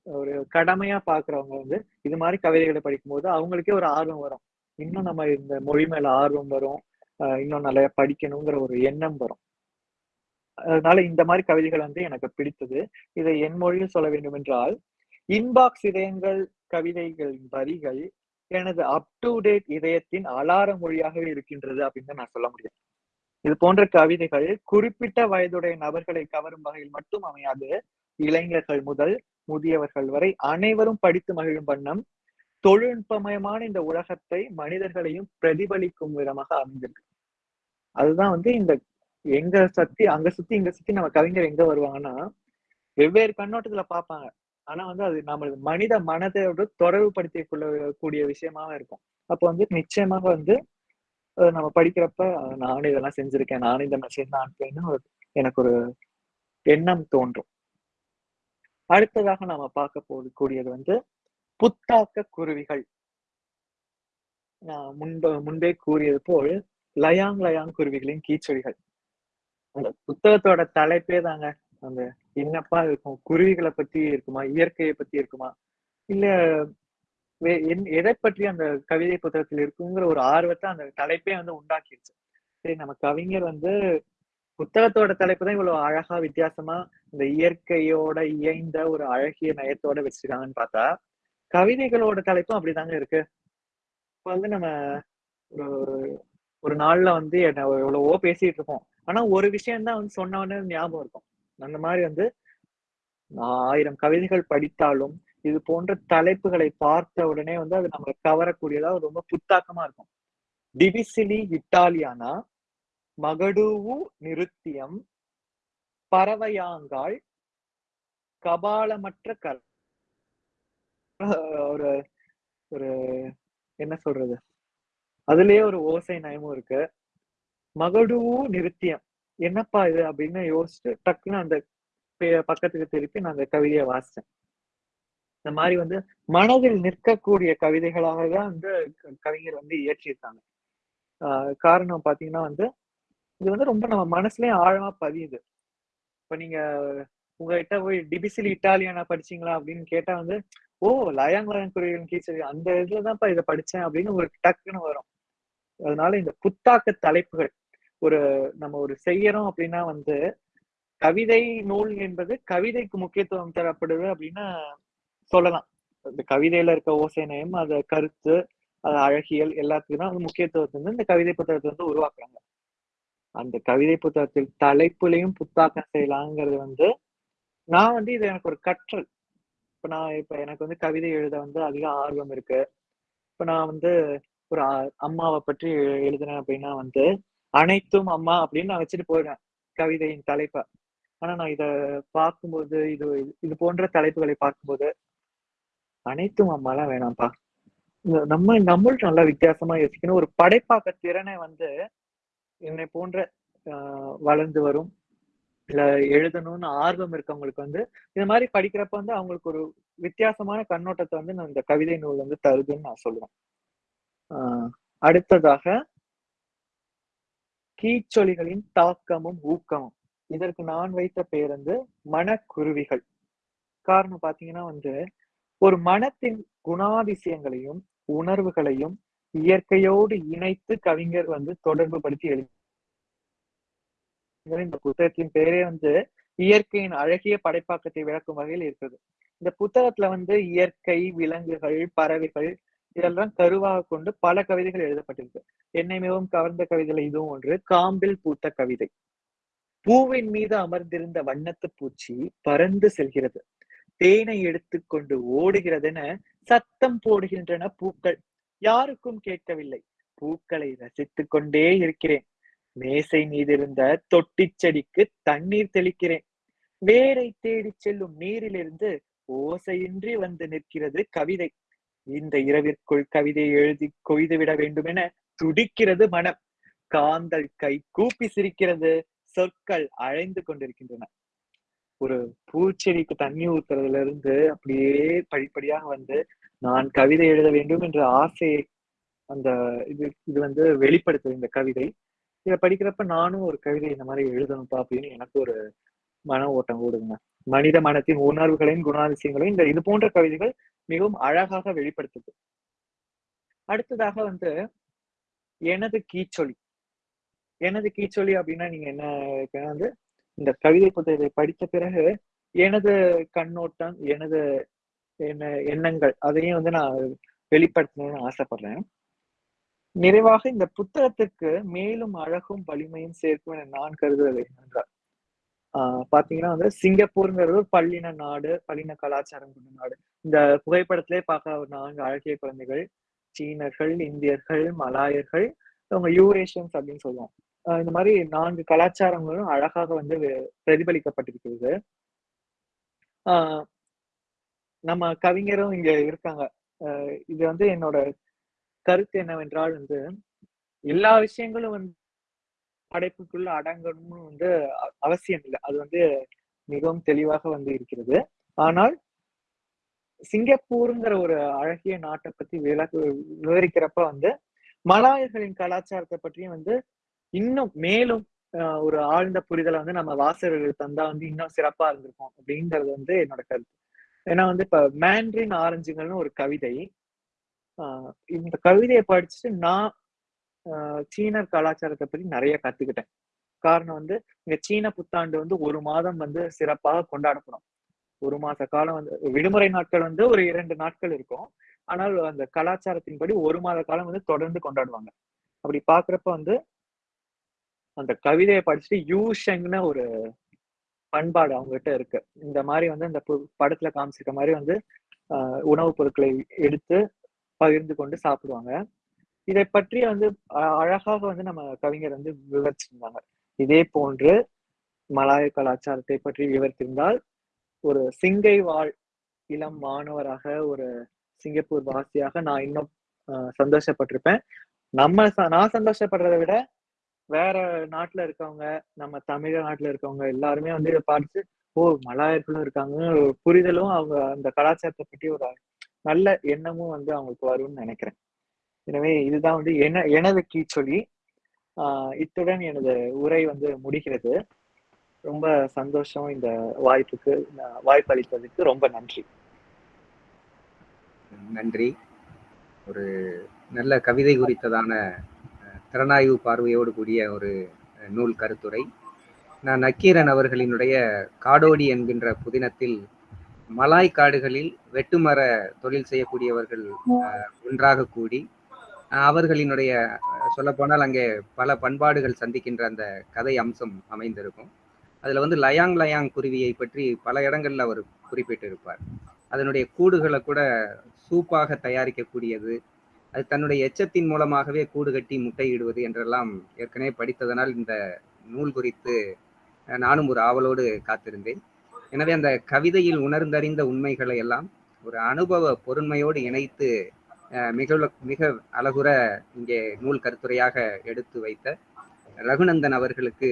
S3: ஒரு கடமையா பாக்குறவங்க வந்து இது மாதிரி கவிதைகளை படிக்கும்போது அவங்களுக்கே ஒரு ஆர்வம் வரும். இன்னும் நம்ம இந்த மொழி மேல ஆர்வம் வரும். ஆஹ் இன்னும் நிறைய படிக்கணுங்கிற ஒரு எண்ணம் வரும். அதனால இந்த மாதிரி கவிதைகள் வந்து எனக்கு பிடித்தது. இதை என் மொழியில் சொல்ல வேண்டும் என்றால் இன்பாக்ஸ் இதயங்கள் கவிதைகளின் வரிகள் எனது அப் டு டேட் இதயத்தின் அலார மொழியாகவே இருக்கின்றது அப்படின்னு தான் நான் சொல்ல முடியும். இது போன்ற கவிதைகள் குறிப்பிட்ட வயதுடைய நபர்களை கவரும் வகையில் மட்டும் அமையாது இளைஞர்கள் முதல் முதியவர்கள் வரை அனைவரும் படித்து மகிழும் வண்ணம் தொழில்நுட்பமயமான இந்த உலகத்தை மனிதர்களையும் பிரதிபலிக்கும் விதமாக அமைந்திருக்கு. அதுதான் வந்து இந்த எங்க சுத்தி அங்க சுத்தி இங்க சுத்தி நம்ம கவிஞர் எங்க வருவாங்கன்னா வெவ்வேறு கண்ணோட்டத்துல பார்ப்பாங்க. ஆனா வந்து அது நம்ம மனித மனதோடு தொடர்பு படுத்திக் கொள்ளக்கூடிய விஷயமாக இருக்கும். அப்போ வந்து நிச்சயமாக வந்து நம்ம படிக்கிறப்ப நானும் இதெல்லாம் செஞ்சிருக்கேன். நானும் இந்த மெசேஜ் தான் அனுப்புவேன்னு எனக்கு ஒரு எண்ணம் தோன்றும். அடுத்ததாக நாம பார்க்க போது கூடியது வந்து புத்தாக்க குருவிகள். நான் முன்பு முன்பே கூறியது போல் லயாங் லயாங் குருவிகளின் கீச்சொலிகள் அந்த புத்தகத்தோட தலைப்பே தாங்க அந்த என்னப்பா இருக்கும் குருவிகளை பத்தி இருக்குமா? இயற்கையை பத்தி இருக்குமா? இல்ல என்- எதை பற்றி அந்த கவிதை புத்தகத்தில் இருக்குங்கிற ஒரு ஆர்வத்தை அந்த தலைப்பே வந்து உண்டாக்கிடுச்சு. சரி நம்ம கவிஞர் வந்து புத்தகத்தோட தலைப்பு தான் இவ்வளவு அழகா வித்தியாசமா இந்த இயற்கையோட இயைந்த ஒரு அழகிய நயத்தோட வச்சிருக்காங்கன்னு பார்த்தா கவிதைகளோட தலைப்பும் அப்படிதாங்க இருக்கு. இப்ப வந்து நம்ம ஒரு ஒரு நாள்ல வந்து என்ன எவ்வளவோ பேசிட்டு இருப்போம் ஆனா ஒரு விஷயம் தான் வந்து சொன்னவொடனே ஞாபகம் இருக்கும். அந்த மாதிரி வந்து ஆயிரம் கவிதைகள் படித்தாலும் இது போன்ற தலைப்புகளை பார்த்த உடனே வந்து அது நம்மளை கவரக்கூடியதா ரொம்ப புத்தாக்கமா இருக்கும். டிவிசிலி இட்டாலியானா மகடூவு நிருத்தியம் பறவையாங்காள் கபாலமற்ற கல் ஒரு ஒரு என்ன சொல்றது? அதுலயே ஒரு ஓசை நயமும் இருக்கு. மகடூவு நிருத்தியம். என்னப்பா இது அப்படின்னு யோசிச்சு டக்குன்னு அந்த பே- பக்கத்துக்கு திருப்பி நான் அந்த கவிதையை வாசிச்சேன். இந்த மாதிரி வந்து மனதில் நிற்கக்கூடிய கவிதைகளாக தான் வந்து கவிஞர் வந்து இயற்றியிருக்காங்க. ஆஹ் காரணம் பாத்தீங்கன்னா வந்து இது வந்து ரொம்ப நம்ம மனசுலயும் ஆழமா பதியுது. இப்ப நீங்க உங்ககிட்ட போய் டிபிசிலி இட்டாலியனா படிச்சீங்களா அப்படின்னு கேட்டா வந்து ஓ லயாங் லயாங் குருவியின் கீச்சல் அந்த இதுலதான்ப்பா இதை படிச்சேன் அப்படின்னு ஒரு டக்குன்னு வரும். அதனால இந்த புத்தாக்க தலைப்புகள் ஒரு நம்ம ஒரு செய்யறோம் அப்படின்னா வந்து கவிதை நூல் என்பது கவிதைக்கு முக்கியத்துவம் தரப்படுது அப்படின்னு சொல்லலாம். இந்த கவிதையில இருக்க ஓசை நயம் அத கருத்து அது அழகியல் எல்லாத்துக்கும் தான் வந்து முக்கியத்துவத்தை வந்து இந்த கவிதை புத்தகத்தை வந்து உருவாக்குறாங்க. அந்த கவிதை புத்தகத்தில் தலைப்புலையும் புத்தாக்கம் செய்யலாங்கிறது வந்து நான் வந்து இது எனக்கு ஒரு கற்றல். இப்ப நான் இப்ப எனக்கு வந்து கவிதை எழுத வந்து அதிக ஆர்வம் இருக்கு. இப்ப நான் வந்து ஒரு அம்மாவை பற்றி எழுதுனேன் அப்படின்னா வந்து அனைத்தும் அம்மா அப்படின்னு நான் வச்சுட்டு போயிடுவேன் கவிதையின் தலைப்பை. ஆனா நான் இத பார்க்கும்போது இது இது போன்ற தலைப்புகளை பார்க்கும்போது அனைத்தும் அம்மாலாம் வேணாம்ப்பா. இந்த நம்ம நம்மளும் நல்லா வித்தியாசமா யோசிக்கணும். ஒரு படைப்பாக்க திறனை வந்து என்னை போன்ற ஆஹ், வளர்ந்து வரும் இல்ல எழுதணும்னு ஆர்வம் இருக்கவங்களுக்கு வந்து இந்த மாதிரி படிக்கிறப்ப வந்து அவங்களுக்கு ஒரு வித்தியாசமான கண்ணோட்டத்தை வந்து நான் இந்த கவிதை நூல் வந்து தருதுன்னு நான் சொல்லுவேன். ஆஹ், அடுத்ததாக கீச்சொலிகளின் தாக்கமும் ஊக்கமும். இதற்கு நான் வைத்த பெயர் வந்து மனக்குருவிகள். காரணம் பாத்தீங்கன்னா வந்து ஒரு மனத்தின் குணாதிசயங்களையும் உணர்வுகளையும் இயற்கையோடு இணைத்து கவிஞர் வந்து தொடர்பு படுத்தி எழுதி இந்த புத்தகத்தின் பெயரே வந்து இயற்கையின் அழகிய படைப்பாக்கத்தை விளக்கும் வகையில் இருக்கிறது. இந்த புத்தகத்துல வந்து இயற்கை விலங்குகள் பறவைகள் இதெல்லாம் கருவாக கொண்டு பல கவிதைகள் எழுதப்பட்டிருக்கு. என்னை மிகவும் கவர்ந்த கவிதைகள் இதுவும் ஒன்று. காம்பில் பூத்த கவிதை. பூவின் மீது அமர்ந்திருந்த வண்ணத்து பூச்சி பறந்து செல்கிறது. தேனை எடுத்துக்கொண்டு ஓடுகிறதென சத்தம் போடுகின்றன பூக்கள். யாருக்கும் கேட்கவில்லை. பூக்களை ரசித்துக் கொண்டே இருக்கிறேன். மேசை மீதிருந்த தொட்டி செடிக்கு தண்ணீர் தெளிக்கிறேன். வேரை தேடி செல்லும் நீரிலிருந்து ஓசையின்றி வந்து நிற்கிறது கவிதை. இந்த இரவிற்குள் கவிதையை எழுதி கொய்து விட வேண்டும் என துடிக்கிறது மனம். காந்தல் கை கூப்பி சிரிக்கிறது சொற்கள் அழைந்து கொண்டிருக்கின்றன. ஒரு பூச்செடிக்கு தண்ணி ஊத்துறதுல இருந்து அப்படியே படிப்படியாக வந்து நான் கவிதை எழுத வேண்டும் என்ற ஆசையை அந்த இது இது வந்து வெளிப்படுத்துது இந்த கவிதை. இதை படிக்கிறப்ப நானும் ஒரு கவிதை இந்த மாதிரி எழுதணும்ப்பா அப்படின்னு எனக்கு ஒரு மன ஓட்டம் ஓடுதுங்க. மனித மனத்தின் உணர்வுகளையும் குணாதிசயங்களையும் இந்த இது போன்ற கவிதைகள் மிகவும் அழகாக வெளிப்படுத்துது. அடுத்ததாக வந்து எனது கீச்சொலி. எனது கீச்சொலி அப்படின்னா நீங்க என்ன வந்து இந்த கவிதை புத்தகத்தை படித்த பிறகு எனது கண்ணோட்டம் எனது என்ன எண்ணங்கள் அதையும் வந்து நான் வெளிப்படுத்தணும்னு ஆசைப்படுறேன். நிறைவாக இந்த புத்தகத்துக்கு மேலும் அழகும் வலிமையும் சேர்க்கும் என நான் கருதுவது என்றார் பாத்தீங்கன்னா வந்து சிங்கப்பூருங்கிறது ஒரு பள்ளின நாடு பள்ளின கலாச்சாரம் கொண்ட நாடு. இந்த புகைப்படத்திலே பார்க்க ஒரு நான்கு அழகிய குழந்தைகள் சீனர்கள் இந்தியர்கள் மலாயர்கள் அவங்க யூரேஷியன்ஸ் அப்படின்னு சொல்லுவோம். இந்த மாதிரி நான்கு கலாச்சாரங்களும் அழகாக வந்து பிரதிபலிக்கப்பட்டிருக்கிறது. ஆஹ் நம்ம கவிஞரும் இங்க இருக்காங்க. இது வந்து என்னோட கருத்து என்னவென்றால் வந்து எல்லா விஷயங்களும் வந்து படைப்புக்குள்ள அடங்கணும்னு வந்து அவசியம் இல்லை. அது வந்து மிகவும் தெளிவாக வந்து இருக்கிறது. ஆனால் சிங்கப்பூருங்கிற ஒரு அழகிய நாட்டை பத்தி விளக்கு விவரிக்கிறப்ப வந்து மலாயர்களின் கலாச்சாரத்தை பற்றியும் வந்து இன்னும் மேலும் ஒரு ஆழ்ந்த புரிதலை வந்து நம்ம வாசகர்கள் தந்தா வந்து இன்னும் சிறப்பா இருந்திருக்கும் அப்படிங்கிறது வந்து என்னோட கருத்து. ஏன்னா வந்து இப்ப மேண்ட்ரின் ஆரஞ்சுங்கள்னு ஒரு கவிதை. ஆஹ் இந்த கவிதையை படிச்சுட்டு நான் சீனர் கலாச்சாரத்தை பத்தி நிறைய கத்துக்கிட்டேன். காரணம் வந்து இங்க சீன புத்தாண்டு வந்து ஒரு மாதம் வந்து சிறப்பாக கொண்டாடப்படும். ஒரு மாச காலம் வந்து விடுமுறை நாட்கள் வந்து ஒரு இரண்டு நாட்கள் இருக்கும். ஆனால் அந்த கலாச்சாரத்தின்படி ஒரு மாத காலம் வந்து தொடர்ந்து கொண்டாடுவாங்க. அப்படி பாக்குறப்ப வந்து அந்த கவிதையை படிச்சுட்டு யூஷங்னு ஒரு பண்பாடு அவங்ககிட்ட இருக்கு. இந்த மாதிரி வந்து இந்த படத்துல காமிச்சிருக்க மாதிரி வந்து ஆஹ் உணவுப் பொருட்களை எடுத்து பகிர்ந்து கொண்டு சாப்பிடுவாங்க. இதை பற்றி வந்து அழகாக வந்து நம்ம கவிஞர் வந்து விவரிச்சிருந்தாங்க. இதே போன்று மலாய கலாச்சாரத்தை பற்றி விவரித்திருந்தால் ஒரு சிங்கை வாழ் இளம் மாணவராக ஒரு சிங்கப்பூர் வாசியாக நான் இன்னும் சந்தோஷப்பட்டிருப்பேன். நம்ம நான் சந்தோஷப்படுறதை விட வேற நாட்டுல இருக்கவங்க நம்ம தமிழ்நாட்டுல இருக்கவங்க எல்லாருமே வந்து இதை பார்த்து ஓ மலாயர்களும் இருக்காங்க புரிதலும் அவங்க அந்த கலாச்சாரத்தை பற்றி ஒரு நல்ல எண்ணமும் வந்து அவங்களுக்கு வரும்னு நினைக்கிறேன். எனவே இதுதான் வந்து என எனது கீச்சொலி ஆஹ் இத்துடன் எனது உரை வந்து முடிகிறது. ரொம்ப சந்தோஷம் இந்த வாய்ப்புக்கு வாய்ப்பு அளித்ததுக்கு ரொம்ப நன்றி.
S2: நன்றி. ஒரு நல்ல கவிதை குறித்ததான திறனாய்வு பார்வையோடு கூடிய ஒரு நூல் கருத்துரை. நான் நக்கீரன் அவர்களினுடைய காடோடி என்கின்ற புதினத்தில் மலாய் காடுகளில் வெட்டுமர தொழில் செய்யக்கூடியவர்கள் ஒன்றாக கூடி அவர்களினுடைய சொல்லப்போனால் அங்கே பல பண்பாடுகள் சந்திக்கின்ற அந்த கதை அம்சம் அமைந்திருக்கும். அதில் வந்து லயாங் லயாங் குருவியை பற்றி பல இடங்களில் அவர் குறிப்பிட்டிருப்பார். அதனுடைய கூடுகளை கூட சூப்பாக தயாரிக்கக்கூடியது அது தன்னுடைய எச்சத்தின் மூலமாகவே கூடு கட்டி முட்டையிடுவது என்றெல்லாம் ஏற்கனவே படித்ததனால் இந்த நூல் குறித்து நானும் ஒரு ஆவலோடு காத்திருந்தேன். எனவே அந்த கவிதையில் உணர்ந்தறிந்த உண்மைகளை எல்லாம் ஒரு அனுபவ பொருண்மையோடு இணைத்து மிக மிக அழகுற இங்கே நூல் கருத்துரையாக எடுத்து வைத்த ரகுநந்தன் அவர்களுக்கு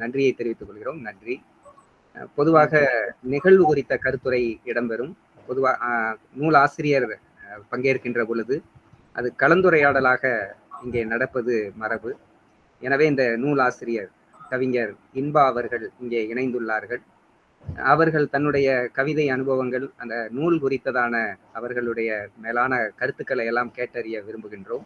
S2: நன்றியை தெரிவித்துக் கொள்கிறோம். நன்றி. பொதுவாக நிகழ்வு குறித்த கருத்துரை இடம்பெறும். பொதுவாக நூல் ஆசிரியர் பங்கேற்கின்ற பொழுது அது கலந்துரையாடலாக இங்கே நடப்பது மரபு. எனவே இந்த நூல் ஆசிரியர் கவிஞர் இன்பா அவர்கள் இங்கே இணைந்துள்ளார்கள். அவர்கள் தன்னுடைய கவிதை அனுபவங்கள் அந்த நூல் குறித்ததான அவர்களுடைய மேலான கருத்துக்களை எல்லாம் கேட்டறிய விரும்புகின்றோம்.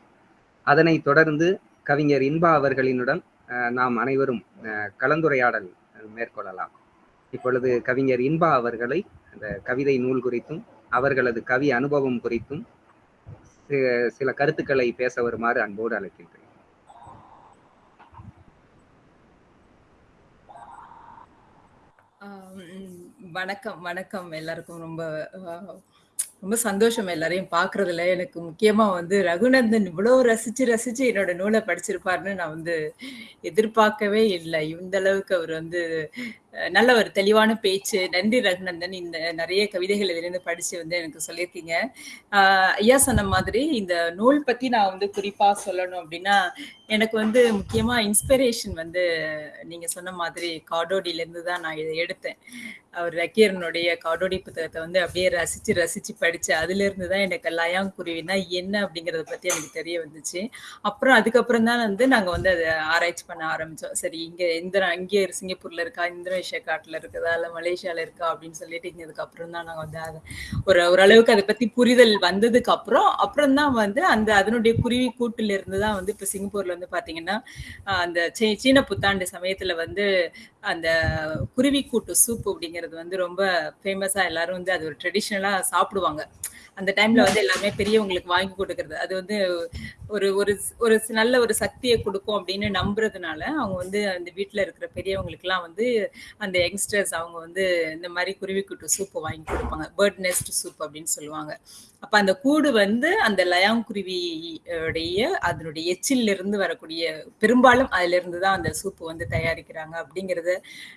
S2: அதனைத் தொடர்ந்து கவிஞர் இன்பா அவர்களினுடன் அஹ், நாம் அனைவரும் அஹ், கலந்துரையாடல் மேற்கொள்ளலாம். இப்பொழுது கவிஞர் இன்பா அவர்களை அந்த கவிதை நூல் குறித்தும் அவர்களது கவி அனுபவம் குறித்தும் சில கருத்துக்களை பேச வருமாறு அன்போடு அழைக்கின்றேன்
S5: ஆம், வணக்கம் வணக்கம். எல்லாருக்கும் ரொம்ப ரொம்ப சந்தோஷம் எல்லாரையும் பார்க்கறதுல. எனக்கு முக்கியமா வந்து ரகுநந்தன் இவ்வளவு ரசிச்சு ரசிச்சு என்னோட நூலை படிச்சிருப்பாருன்னு நான் வந்து எதிர்பார்க்கவே இல்லை. இந்த அளவுக்கு அவர் வந்து நல்ல ஒரு தெளிவான பேச்சு. நன்றி ரகுநந்தன் இந்த நிறைய கவிதைகள் இதிலிருந்து படிச்சு வந்து எனக்கு சொல்லியிருக்கீங்க. ஐயா சொன்ன மாதிரி இந்த நூல் பத்தி நான் வந்து குறிப்பா சொல்லணும் அப்படின்னா எனக்கு வந்து முக்கியமா இன்ஸ்பிரேஷன் வந்து நீங்க சொன்ன மாதிரி காடோடியில இருந்து தான் நான் இதை எடுத்தேன். அவர் ரக்கீரனுடைய காடோடி புத்தகத்தை வந்து அப்படியே ரசிச்சு ரசிச்சு படிச்சு அதுல இருந்து தான் எனக்கு லயாங்குருவினா என்ன அப்படிங்கறத பத்தி எனக்கு தெரிய வந்துச்சு. அப்புறம் அதுக்கப்புறம் தான் வந்து நாங்க வந்து அதை ஆராய்ச்சி பண்ண ஆரம்பிச்சோம். சரி இங்க இந்திரா இங்கே சிங்கப்பூர்ல இருக்கா மலேசியா காட்டுல இருக்குதா இல்ல மலேசியால இருக்கா அப்படின்னு சொல்லிட்டு இங்க அப்புறம் தான் நாங்க வந்து அதை ஒரு ஓரளவுக்கு அதை பத்தி புரிதல் வந்ததுக்கு அப்புறம் அப்புறம் தான் வந்து அந்த அதனுடைய குருவி கூட்டுல இருந்து தான் வந்து இப்ப சிங்கப்பூர்ல வந்து பாத்தீங்கன்னா அந்த சீ- சீன புத்தாண்டு சமயத்துல வந்து அந்த குருவி கூட்டு சூப் அப்படிங்கிறது வந்து ரொம்ப ஃபேமஸா எல்லாரும் வந்து அது ஒரு ட்ரெடிஷ்னலா சாப்பிடுவாங்க. அந்த டைம்ல வந்து எல்லாமே பெரியவங்களுக்கு வாங்கி கொடுக்கறது. அது வந்து ஒரு ஒரு ஒரு நல்ல ஒரு சக்தியை கொடுக்கும் அப்படின்னு நம்புறதுனால அவங்க வந்து அந்த வீட்டில் இருக்கிற பெரியவங்களுக்குலாம் வந்து அந்த யங்ஸ்டர்ஸ் அவங்க வந்து இந்த மாதிரி குருவிக்குட்டு சூப்பு வாங்கி கொடுப்பாங்க. பேர்ட் நெஸ்ட் சூப் அப்படின்னு சொல்லுவாங்க. அப்ப அந்த கூடு வந்து அந்த லயாங்குருவியுடைய அதனுடைய எச்சில் இருந்து வரக்கூடிய பெரும்பாலும் அதுல இருந்து தான் அந்த சூப்பு வந்து தயாரிக்கிறாங்க அப்படிங்கறத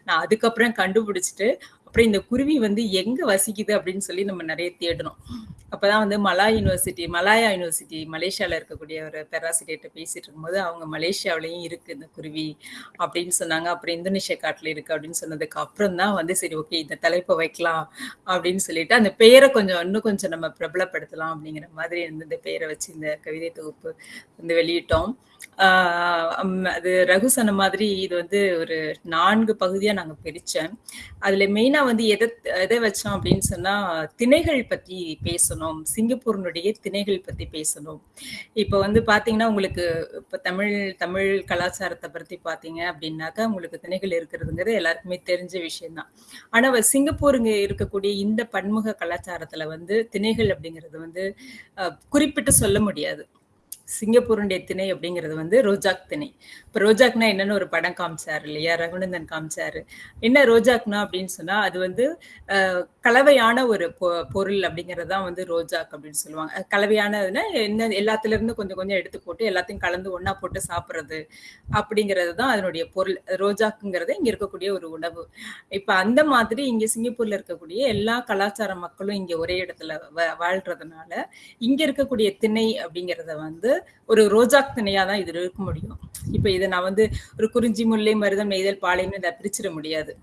S5: நான் அதுக்கப்புறம் கண்டுபிடிச்சிட்டு அப்புறம் இந்த குருவி வந்து எங்க வசிக்குது அப்படின்னு சொல்லி நம்ம நிறைய தேடணும். அப்பதான் வந்து மலா யூனிவர்சிட்டி மலாயா யூனிவர்சிட்டி மலேசியால இருக்கக்கூடிய ஒரு பேராசிரியர்கிட்ட பேசிட்டு இருக்கும்போது அவங்க மலேசியாவிலையும் இருக்கு இந்த குருவி அப்படின்னு சொன்னாங்க. அப்புறம் இந்தோனேஷியா காட்டுல இருக்கு அப்படின்னு சொன்னதுக்கு அப்புறம் தான் வந்து சரி ஓகே இந்த தலைப்பை வைக்கலாம் அப்படின்னு சொல்லிட்டு அந்த பெயரை கொஞ்சம் இன்னும் கொஞ்சம் நம்ம பிரபலப்படுத்தலாம் அப்படிங்கிற மாதிரி வந்து இந்த பெயரை வச்சு இந்த கவிதை தொகுப்பு வந்து வெளியிட்டோம். அது ரகு சொன்ன மாதிரி இது வந்து ஒரு நான்கு பகுதியா நாங்க பிரிச்சேன். அதுல மெயினா வந்து எதை எதை வச்சோம் அப்படின்னு சொன்னா திணைகள் பத்தி பேசணும். சிங்கப்பூரினுடைய திணைகள் பத்தி பேசணும். இப்ப வந்து பாத்தீங்கன்னா உங்களுக்கு இப்ப தமிழ் தமிழ் கலாச்சாரத்தை பத்தி பாத்தீங்க அப்படின்னாக்கா உங்களுக்கு திணைகள் இருக்கிறதுங்கிறது எல்லாருக்குமே தெரிஞ்ச விஷயம்தான். ஆனா சிங்கப்பூருங்க இருக்கக்கூடிய இந்த பன்முக கலாச்சாரத்துல வந்து திணைகள் அப்படிங்கிறது வந்து குறிப்பிட்டு சொல்ல முடியாது. சிங்கப்பூருடைய திணை அப்படிங்கிறது வந்து ரோஜாக் திணை. இப்ப ரோஜாக்னா என்னன்னு ஒரு படம் காமிச்சார் இல்லையா? ரகுநந்தன் காமிச்சாரு. என்ன ரோஜாக்னா அப்படின்னு சொன்னா அது வந்து கலவையான ஒரு பொ- பொருள் அப்படிங்கிறது தான் வந்து ரோஜாக் அப்படின்னு சொல்லுவாங்க. கலவையானதுன்னா என்ன எல்லாத்துல இருந்து கொஞ்சம் கொஞ்சம் எடுத்து போட்டு எல்லாத்தையும் கலந்து ஒன்னா போட்டு சாப்பிடுறது அப்படிங்கிறது தான் அதனுடைய பொருள். ரோஜாக்குங்கிறது இங்க இருக்கக்கூடிய ஒரு உணவு. இப்ப அந்த மாதிரி இங்க சிங்கப்பூர்ல இருக்கக்கூடிய எல்லா கலாச்சார மக்களும் இங்க ஒரே இடத்துல வ- வாழ்றதுனால இங்க இருக்கக்கூடிய திணை அப்படிங்கிறத வந்து ஒரு ரோஜாக் திணையா தான் இது இருக்க முடியும். இப்ப இதை நான் வந்து ஒரு குறிஞ்சி முல்லை மருதம் நெய்தல் பாளையம்னு இதை பிரிச்சிட முடியாது.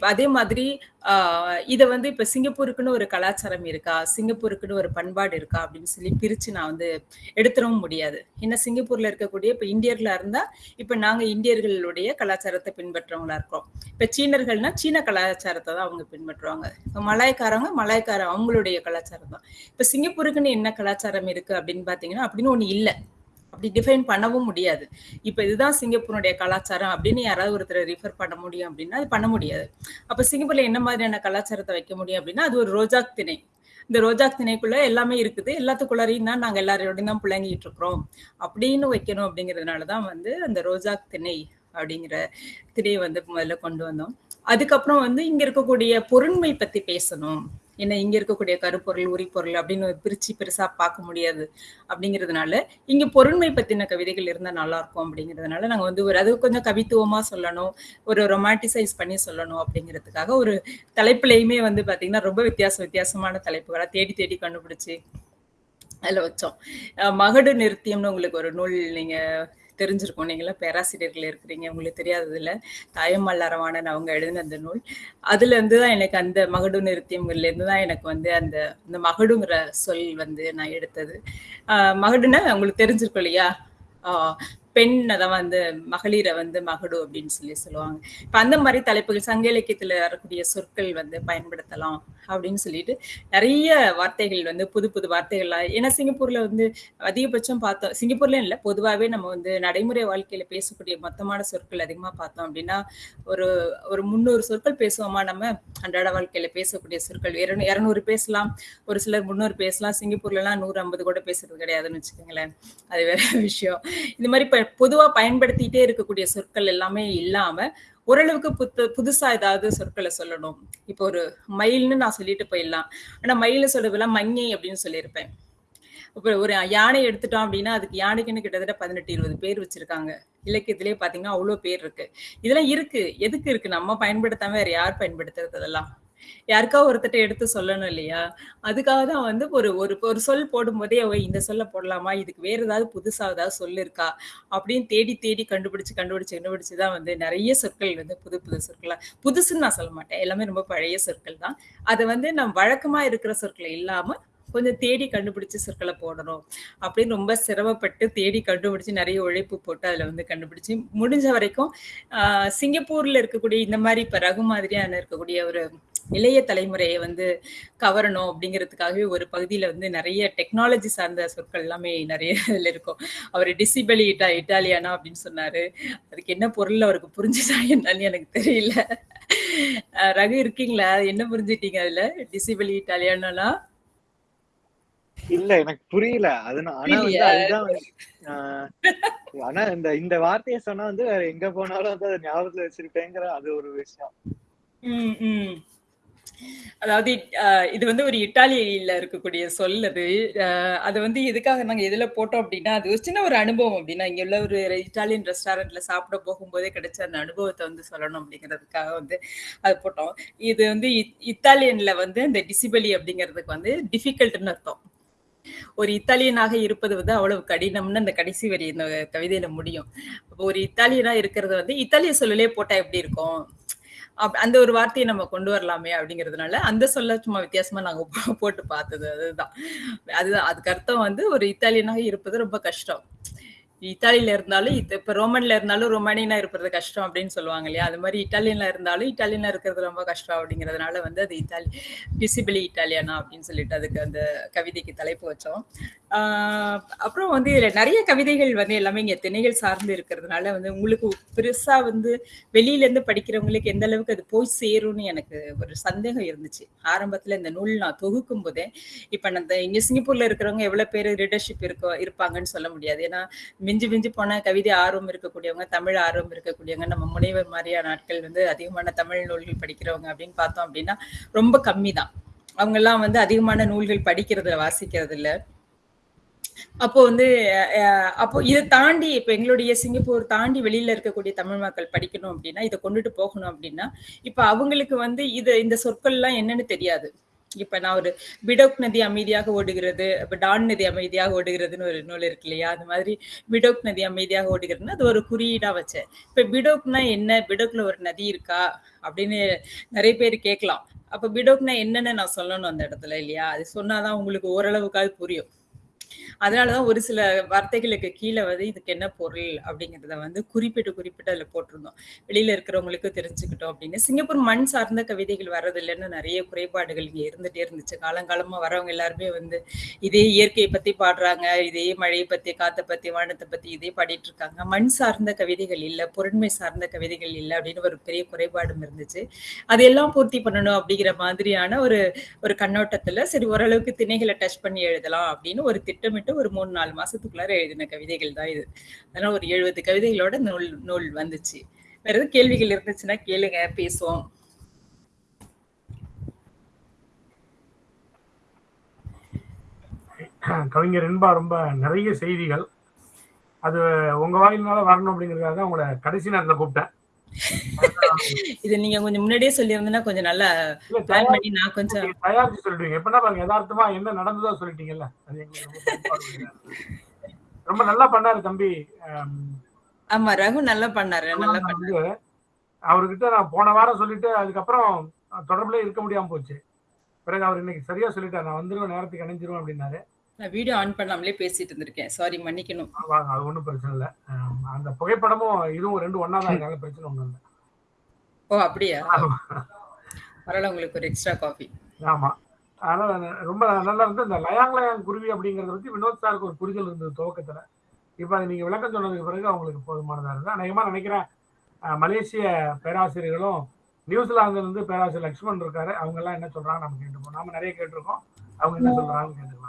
S5: அதே மாதிரி ஆஹ் வந்து இப்ப சிங்கப்பூருக்குன்னு ஒரு கலாச்சாரம் இருக்கா? சிங்கப்பூருக்குன்னு ஒரு பண்பாடு இருக்கா? அப்படின்னு சொல்லி பிரிச்சு நான் வந்து எடுத்துடவும் முடியாது. ஏன்னா சிங்கப்பூர்ல இருக்கக்கூடிய இப்ப இந்தியர்களா இருந்தா இப்ப நாங்க இந்தியர்களுடைய கலாச்சாரத்தை பின்பற்றவங்களா இருக்கோம். இப்ப சீனர்கள்னா சீன கலாச்சாரத்தை தான் அவங்க பின்பற்றுவாங்க. இப்ப மலாய்க்காரங்க மலாய்க்கார அவங்களுடைய கலாச்சாரம் தான். இப்ப சிங்கப்பூருக்குன்னு என்ன கலாச்சாரம் இருக்கு அப்படின்னு பாத்தீங்கன்னா அப்படின்னு ஒண்ணு இல்ல. அப்படி டிஃபைன் பண்ணவும் முடியாது. இப்போ இதுதான் சிங்கப்பூருடைய கலாச்சாரம் அப்படின்னு யாராவது ஒருத்தர் ரிஃபர் பண்ண முடியும் அப்படின்னா அது பண்ண முடியாது. அப்போ சிங்கப்பூர்ல என்ன மாதிரியான கலாச்சாரத்தை வைக்க முடியும் அப்படின்னா அது ஒரு ரோஜாக் திணை. இந்த ரோஜாக் திணைக்குள்ள எல்லாமே இருக்குது. எல்லாத்துக்குள்ளாரையும் தான் நாங்கள் எல்லாரோடையும் தான் புழங்கிட்டு இருக்கிறோம். அப்படின்னு வைக்கணும் அப்படிங்கிறதுனாலதான் வந்து அந்த ரோஜாக் திணை அப்படிங்கிற திணையை வந்து முதல்ல கொண்டு வந்தோம். அதுக்கப்புறம் வந்து இங்க இருக்கக்கூடிய பொருண்மை பத்தி பேசணும். என்ன இங்க இருக்கக்கூடிய கருப்பொருள் உரிப்பொருள் அப்படின்னு பிரிச்சு பெருசா பார்க்க முடியாது அப்படிங்கிறதுனால இங்க பொருண்மை பத்தின கவிதைகள் இருந்தா நல்லா இருக்கும் அப்படிங்கிறதுனால நாங்க வந்து ஒரு அது கொஞ்சம் கவித்துவமா சொல்லணும் ஒரு ரொமான்டிசைஸ் பண்ணி சொல்லணும் அப்படிங்கிறதுக்காக ஒரு தலைப்புலையுமே வந்து பாத்தீங்கன்னா ரொம்ப வித்தியாச வித்தியாசமான தலைப்புகளை தேடி தேடி கண்டுபிடிச்சு அதுல வச்சோம். மகடு நிறுத்தியம்னு உங்களுக்கு ஒரு நூல் நீங்க தெரிஞ்சிருக்கும். நீங்களாம் பேராசிரியர்கள் இருக்கிறீங்க உங்களுக்கு தெரியாததுல. தாயம்மாள் அரவாணன் அவங்க எழுதின அந்த நூல். அதுல இருந்துதான் எனக்கு அந்த மகடு நிறுத்தியம்ல இருந்து தான் எனக்கு வந்து அந்த இந்த மகடுங்கிற சொல் வந்து நான் எடுத்தது. ஆஹ் மகடுன்னா உங்களுக்கு தெரிஞ்சிருக்கும் இல்லையா? ஆஹ் பெண்ணை தான் வந்து மகளிரை வந்து மகடு அப்படின்னு சொல்லி சொல்லுவாங்க. இப்ப அந்த மாதிரி தலைப்புகள் சங்க இலக்கியத்துல வரக்கூடிய சொற்கள் வந்து பயன்படுத்தலாம் அப்படின்னு சொல்லிட்டு நிறைய வார்த்தைகள் வந்து புது புது வார்த்தைகள்லாம் ஏன்னா சிங்கப்பூர்ல வந்து அதிகபட்சம் பார்த்தோம் சிங்கப்பூர்ல இல்ல பொதுவாகவே நம்ம வந்து நடைமுறை வாழ்க்கையில பேசக்கூடிய மொத்தமான சொற்கள் அதிகமா பார்த்தோம் அப்படின்னா ஒரு ஒரு முந்நூறு சொற்கள் பேசுவோமா நம்ம? அன்றாட வாழ்க்கையில பேசக்கூடிய சொற்கள் இரநூறு பேசலாம் ஒரு சிலர் முந்நூறு பேசலாம் சிங்கப்பூர்ல எல்லாம் நூறு ஐம்பது கூட பேசுறது கிடையாதுன்னு வச்சுக்கோங்களேன். அது வேற விஷயம். இந்த மாதிரி இப்போ பொதுவா பயன்படுத்திட்டே இருக்கக்கூடிய சொற்கள் எல்லாமே இல்லாம ஓரளவுக்கு புத்து புதுசா ஏதாவது சொற்களை சொல்லணும். இப்போ ஒரு மயில்னு நான் சொல்லிட்டு போயிடலாம். ஆனா மயில சொல்றதெல்லாம் மங்கை அப்படின்னு சொல்லியிருப்பேன். இப்போ ஒரு யானை எடுத்துட்டோம் அப்படின்னா அதுக்கு யானைக்குன்னு கிட்டத்தட்ட பதினெட்டு இருபது பேர் வச்சிருக்காங்க. இலக்கியத்திலே பாத்தீங்கன்னா அவ்வளவு பேர் இருக்கு. இதெல்லாம் இருக்கு. எதுக்கு இருக்கு? நம்ம பயன்படுத்தாம வேற யார் பயன்படுத்துறது அதெல்லாம்? யாருக்கா ஒருத்தட்ட எடுத்து சொல்லணும் இல்லையா? அதுக்காக தான் வந்து ஒரு ஒரு ஒரு சொல் போடும்போதே அவ இந்த சொல்ல போடலாமா? இதுக்கு வேற ஏதாவது புதுசா ஏதாவது சொல் இருக்கா அப்படின்னு தேடி தேடி கண்டுபிடிச்சு கண்டுபிடிச்சு கண்டுபிடிச்சு தான் வந்து நிறைய சொற்கள் வந்து புது புது சொற்களா புதுசுன்னு நான் சொல்ல மாட்டேன். எல்லாமே ரொம்ப பழைய சொற்கள் தான். அதை வந்து நம்ம வழக்கமா இருக்கிற சொற்களை இல்லாம கொஞ்சம் தேடி கண்டுபிடிச்சு சொற்களை போடணும் அப்படின்னு ரொம்ப சிரமப்பட்டு தேடி கண்டுபிடிச்சு நிறைய உழைப்பு போட்டு அதுல வந்து கண்டுபிடிச்சு முடிஞ்ச வரைக்கும் ஆஹ் சிங்கப்பூர்ல இருக்கக்கூடிய இந்த மாதிரி இப்ப ரகு மாதிரியான இருக்கக்கூடிய ஒரு இளைய தலைமுறையை வந்து கவரணும் அப்படிங்கிறதுக்காகவே ஒரு பகுதியில வந்து நிறைய டெக்னாலஜி சார்ந்த சொற்கள் எல்லாமே நிறைய இதுல இருக்கும். அவர் டிசிபலி இட்டா இட்டாலியானா அப்படின்னு சொன்னாரு. அதுக்கு என்ன பொருள் அவருக்கு புரிஞ்சுதா என்னன்னு எனக்கு தெரியல. ரகு இருக்கீங்களா? என்ன புரிஞ்சுட்டீங்க அதுல? டிசிபலி இட்டாலியானா
S3: இல்ல எனக்கு புரியல. அது ஆனா? அதுதான் ஆனா இந்த இந்த வார்த்தையை சொன்னா வந்து வேற எங்க போனாலும் வந்து அதை ஞாபகத்துல வச்சிருப்பேங்கிற அது ஒரு விஷயம்.
S5: ம், ம். அதாவது இது வந்து ஒரு இட்டாலியில இருக்கக்கூடிய சொல் அது. அது வந்து எதுக்காக நாங்க எதுல போட்டோம் அப்படின்னா அது ஒரு சின்ன ஒரு அனுபவம் அப்படின்னா இங்க உள்ள ஒரு இட்டாலியன் ரெஸ்டாரண்ட்ல சாப்பிட போகும்போதே கிடைச்ச அந்த அனுபவத்தை வந்து சொல்லணும் அப்படிங்கிறதுக்காக வந்து அது போட்டோம். இது வந்து இ- இத்தாலியன்ல வந்து இந்த டிசிபலி அப்படிங்கிறதுக்கு வந்து டிஃபிகல்ட்னு அர்த்தம். ஒரு இத்தாலியனாக இருப்பது வந்து அவ்வளவு கடினம்னு அந்த கடைசி வரி இந்த கவிதையில முடியும். ஒரு இத்தாலியனா இருக்கிறது வந்து இத்தாலிய சொல்லலே போட்டா எப்படி இருக்கும்? அந்த ஒரு வார்த்தையை நம்ம கொண்டு வரலாமே அப்படிங்கிறதுனால அந்த சொல்ல சும்மா வித்தியாசமா நாங்க போட்டு பார்த்தது அதுதான். அதுதான் அதுக்கு அர்த்தம் வந்து ஒரு இத்தாலியனாக இருப்பது ரொம்ப கஷ்டம். இத்தாலியில இருந்தாலும் இத்த- இப்ப ரோமன்ல இருந்தாலும் ரொமானியனா இருப்பது கஷ்டம் அப்படின்னு சொல்லுவாங்க இல்லையா? அது மாதிரி இட்டாலியன்ல இருந்தாலும் இட்டாலியனா இருக்கிறது ரொம்ப கஷ்டம் அப்படிங்கிறதுனால வந்து அது இத்தாலி பிசிபிளி இட்டாலியனா அப்படின்னு சொல்லிட்டு அதுக்கு அந்த கவிதைக்கு தலைப்பு வச்சோம். ஆஹ் அப்புறம் வந்து இதுல நிறைய கவிதைகள் வந்து எல்லாமே இங்க திணைகள் சார்ந்து இருக்கிறதுனால வந்து உங்களுக்கு பெருசா வந்து வெளியில இருந்து படிக்கிறவங்களுக்கு எந்த அளவுக்கு அது போய் சேரும்னு எனக்கு ஒரு சந்தேகம் இருந்துச்சு. ஆரம்பத்துல இந்த நூல் நான் தொகுக்கும் போதே இப்ப நான் இந்த இங்க சிங்கப்பூர்ல இருக்கிறவங்க எவ்வளவு பேர் ரீடர்ஷிப் இருக்கோ இருப்பாங்கன்னு சொல்ல முடியாது. ஏன்னா மிஞ்சி மிஞ்சி போன கவிதை ஆர்வம் இருக்கக்கூடியவங்க தமிழ் ஆர்வம் இருக்கக்கூடியவங்க நம்ம முனைவர் மாதிரியான ஆட்கள் வந்து அதிகமான தமிழ் நூல்கள் படிக்கிறவங்க அப்படின்னு பார்த்தோம் அப்படின்னா ரொம்ப கம்மி தான் அவங்க எல்லாம் வந்து அதிகமான நூல்கள் படிக்கிறது வாசிக்கிறது இல்ல அப்போ வந்து அஹ், அப்போ இதை தாண்டி இப்ப எங்களுடைய சிங்கப்பூர் தாண்டி வெளியில இருக்கக்கூடிய தமிழ் மக்கள் படிக்கணும் அப்படின்னா இதை கொண்டுட்டு போகணும் அப்படின்னா இப்ப அவங்களுக்கு வந்து இது இந்த சொற்கள்லாம் என்னன்னு தெரியாது. இப்ப நான் ஒரு பிடோக் நதி அமைதியாக ஓடுகிறது இப்ப டான் நதி அமைதியாக ஓடுகிறதுன்னு ஒரு நூல் இருக்கு இல்லையா? அது மாதிரி பிடோக் நதி அமைதியாக ஓடுகிறதுன்னு அது ஒரு குறியீடா வச்சேன். இப்ப பிடோக்னா என்ன? பிடோக்ல ஒரு நதி இருக்கா? அப்படின்னு நிறைய பேர் கேட்கலாம். அப்ப பிடோக்னா என்னன்னு நான் சொல்லணும் அந்த இடத்துல இல்லையா? அது சொன்னாதான் உங்களுக்கு ஓரளவுக்காவது புரியும். அதனாலதான் ஒரு சில வார்த்தைகளுக்கு கீழே வந்து இதுக்கு என்ன பொருள் அப்படிங்கறத வந்து குறிப்பிட்டு குறிப்பிட்டு அதுல போட்டிருந்தோம். வெளியில இருக்கிறவங்களுக்கு தெரிஞ்சுக்கிட்டோம் அப்படின்னு. சிங்கப்பூர் மண் சார்ந்த கவிதைகள் வர்றதில்லைன்னு நிறைய குறைபாடுகள் இங்க இருந்துட்டே இருந்துச்சு. காலங்காலமா வரவங்க எல்லாருமே வந்து இதே இயற்கையை பத்தி பாடுறாங்க இதே மழையை பத்தி காத்தை பத்தி வானத்தை பத்தி இதே பாடிட்டு இருக்காங்க. மண் சார்ந்த கவிதைகள் இல்ல பொருண்மை சார்ந்த கவிதைகள் இல்ல அப்படின்னு ஒரு பெரிய குறைபாடும் இருந்துச்சு. அதையெல்லாம் பூர்த்தி பண்ணணும் அப்படிங்கிற மாதிரியான ஒரு ஒரு கண்ணோட்டத்துல சரி ஓரளவுக்கு திணைகளை டச் பண்ணி எழுதலாம் அப்படின்னு ஒரு திட்டமிட்டு ஒரு மூணு நாலு மாசத்துக்குள்ளார எழுதின கவிதைகள் தான் இது. அதனால ஒரு எழுபது கவிதைகளோட நூல் நூல் வந்துச்சு. வேற எதுவும் கேள்விகள் இருந்துச்சுன்னா கேளுங்க பேசுவோம்.
S4: கவிஞர் இன்பா ரொம்ப நிறைய செய்திகள். அது உங்க வாயினால வரணும் அப்படிங்கிறதுக்காக தான் உங்களை கடைசி நேரத்தில் கூப்பிட்டேன்.
S5: இது நீங்க கொஞ்சம் முன்னாடியே சொல்லியிருந்தீங்கன்னா கொஞ்சம் நல்லா பிளான் பண்ணி நான் கொஞ்சம்
S4: தயாரிச்சு சொல்லிடுவீங்க. எப்படின்னா பாருங்க யதார்த்தமா என்ன நடந்ததோ சொல்லிட்டீங்கல்ல? ரொம்ப நல்லா பண்ணாரு தம்பி ஆம்,
S5: ரகு நல்லா பண்ணாரு நல்லா பண்ணாரு.
S4: அவர்கிட்ட நான் போன வாரம் சொல்லிட்டு அதுக்கப்புறம் தொடர்புல இருக்க முடியாம போச்சு. பிறகு அவர் இன்னைக்கு சரியா சொல்லிட்டார். நான் வந்துருவேன் நேரத்துக்கு இணைஞ்சிருவேன் அப்படின்னாரு.
S5: நான் வீடியோ ஆன் பண்ணாமலே பேசிட்டு இருந்திருக்கேன். சாரி மன்னிக்கணும்.
S4: வாங்க அது ஒன்றும் பிரச்சனை இல்லை. அந்த புகைப்படமும் இதுவும் ரெண்டு ஒன்றா தான் இருக்காங்க பிரச்சனை ஒன்றும் இல்லை.
S5: ஓ அப்படியா? பரவாயில்ல உங்களுக்கு ஒரு எக்ஸ்ட்ரா காஃபி
S4: ஆமா. அதனால ந- ரொம்ப நல்லா இருந்து இந்த லயாங் லயாங் குருவி அப்படிங்கறத பத்தி வினோத் சாருக்கு ஒரு புரிதல் இருந்தது துவக்கத்துல. இப்ப அதை நீங்க விளக்கம் சொன்னதுக்கு பிறகு அவங்களுக்கு போதுமானதா இருக்கு அநேகமா நினைக்கிறேன் மலேசிய பேராசிரியர்களும் நியூசிலாந்துல இருந்து பேராசிரியர் லக்ஷ்மண் இருக்காரு. அவங்க எல்லாம் என்ன சொல்றாங்க நம்ம கேட்டுப்போம். நாம நிறைய கேட்டிருக்கோம். அவங்க என்ன சொல்றாங்கன்னு கேட்டுக்கலாம்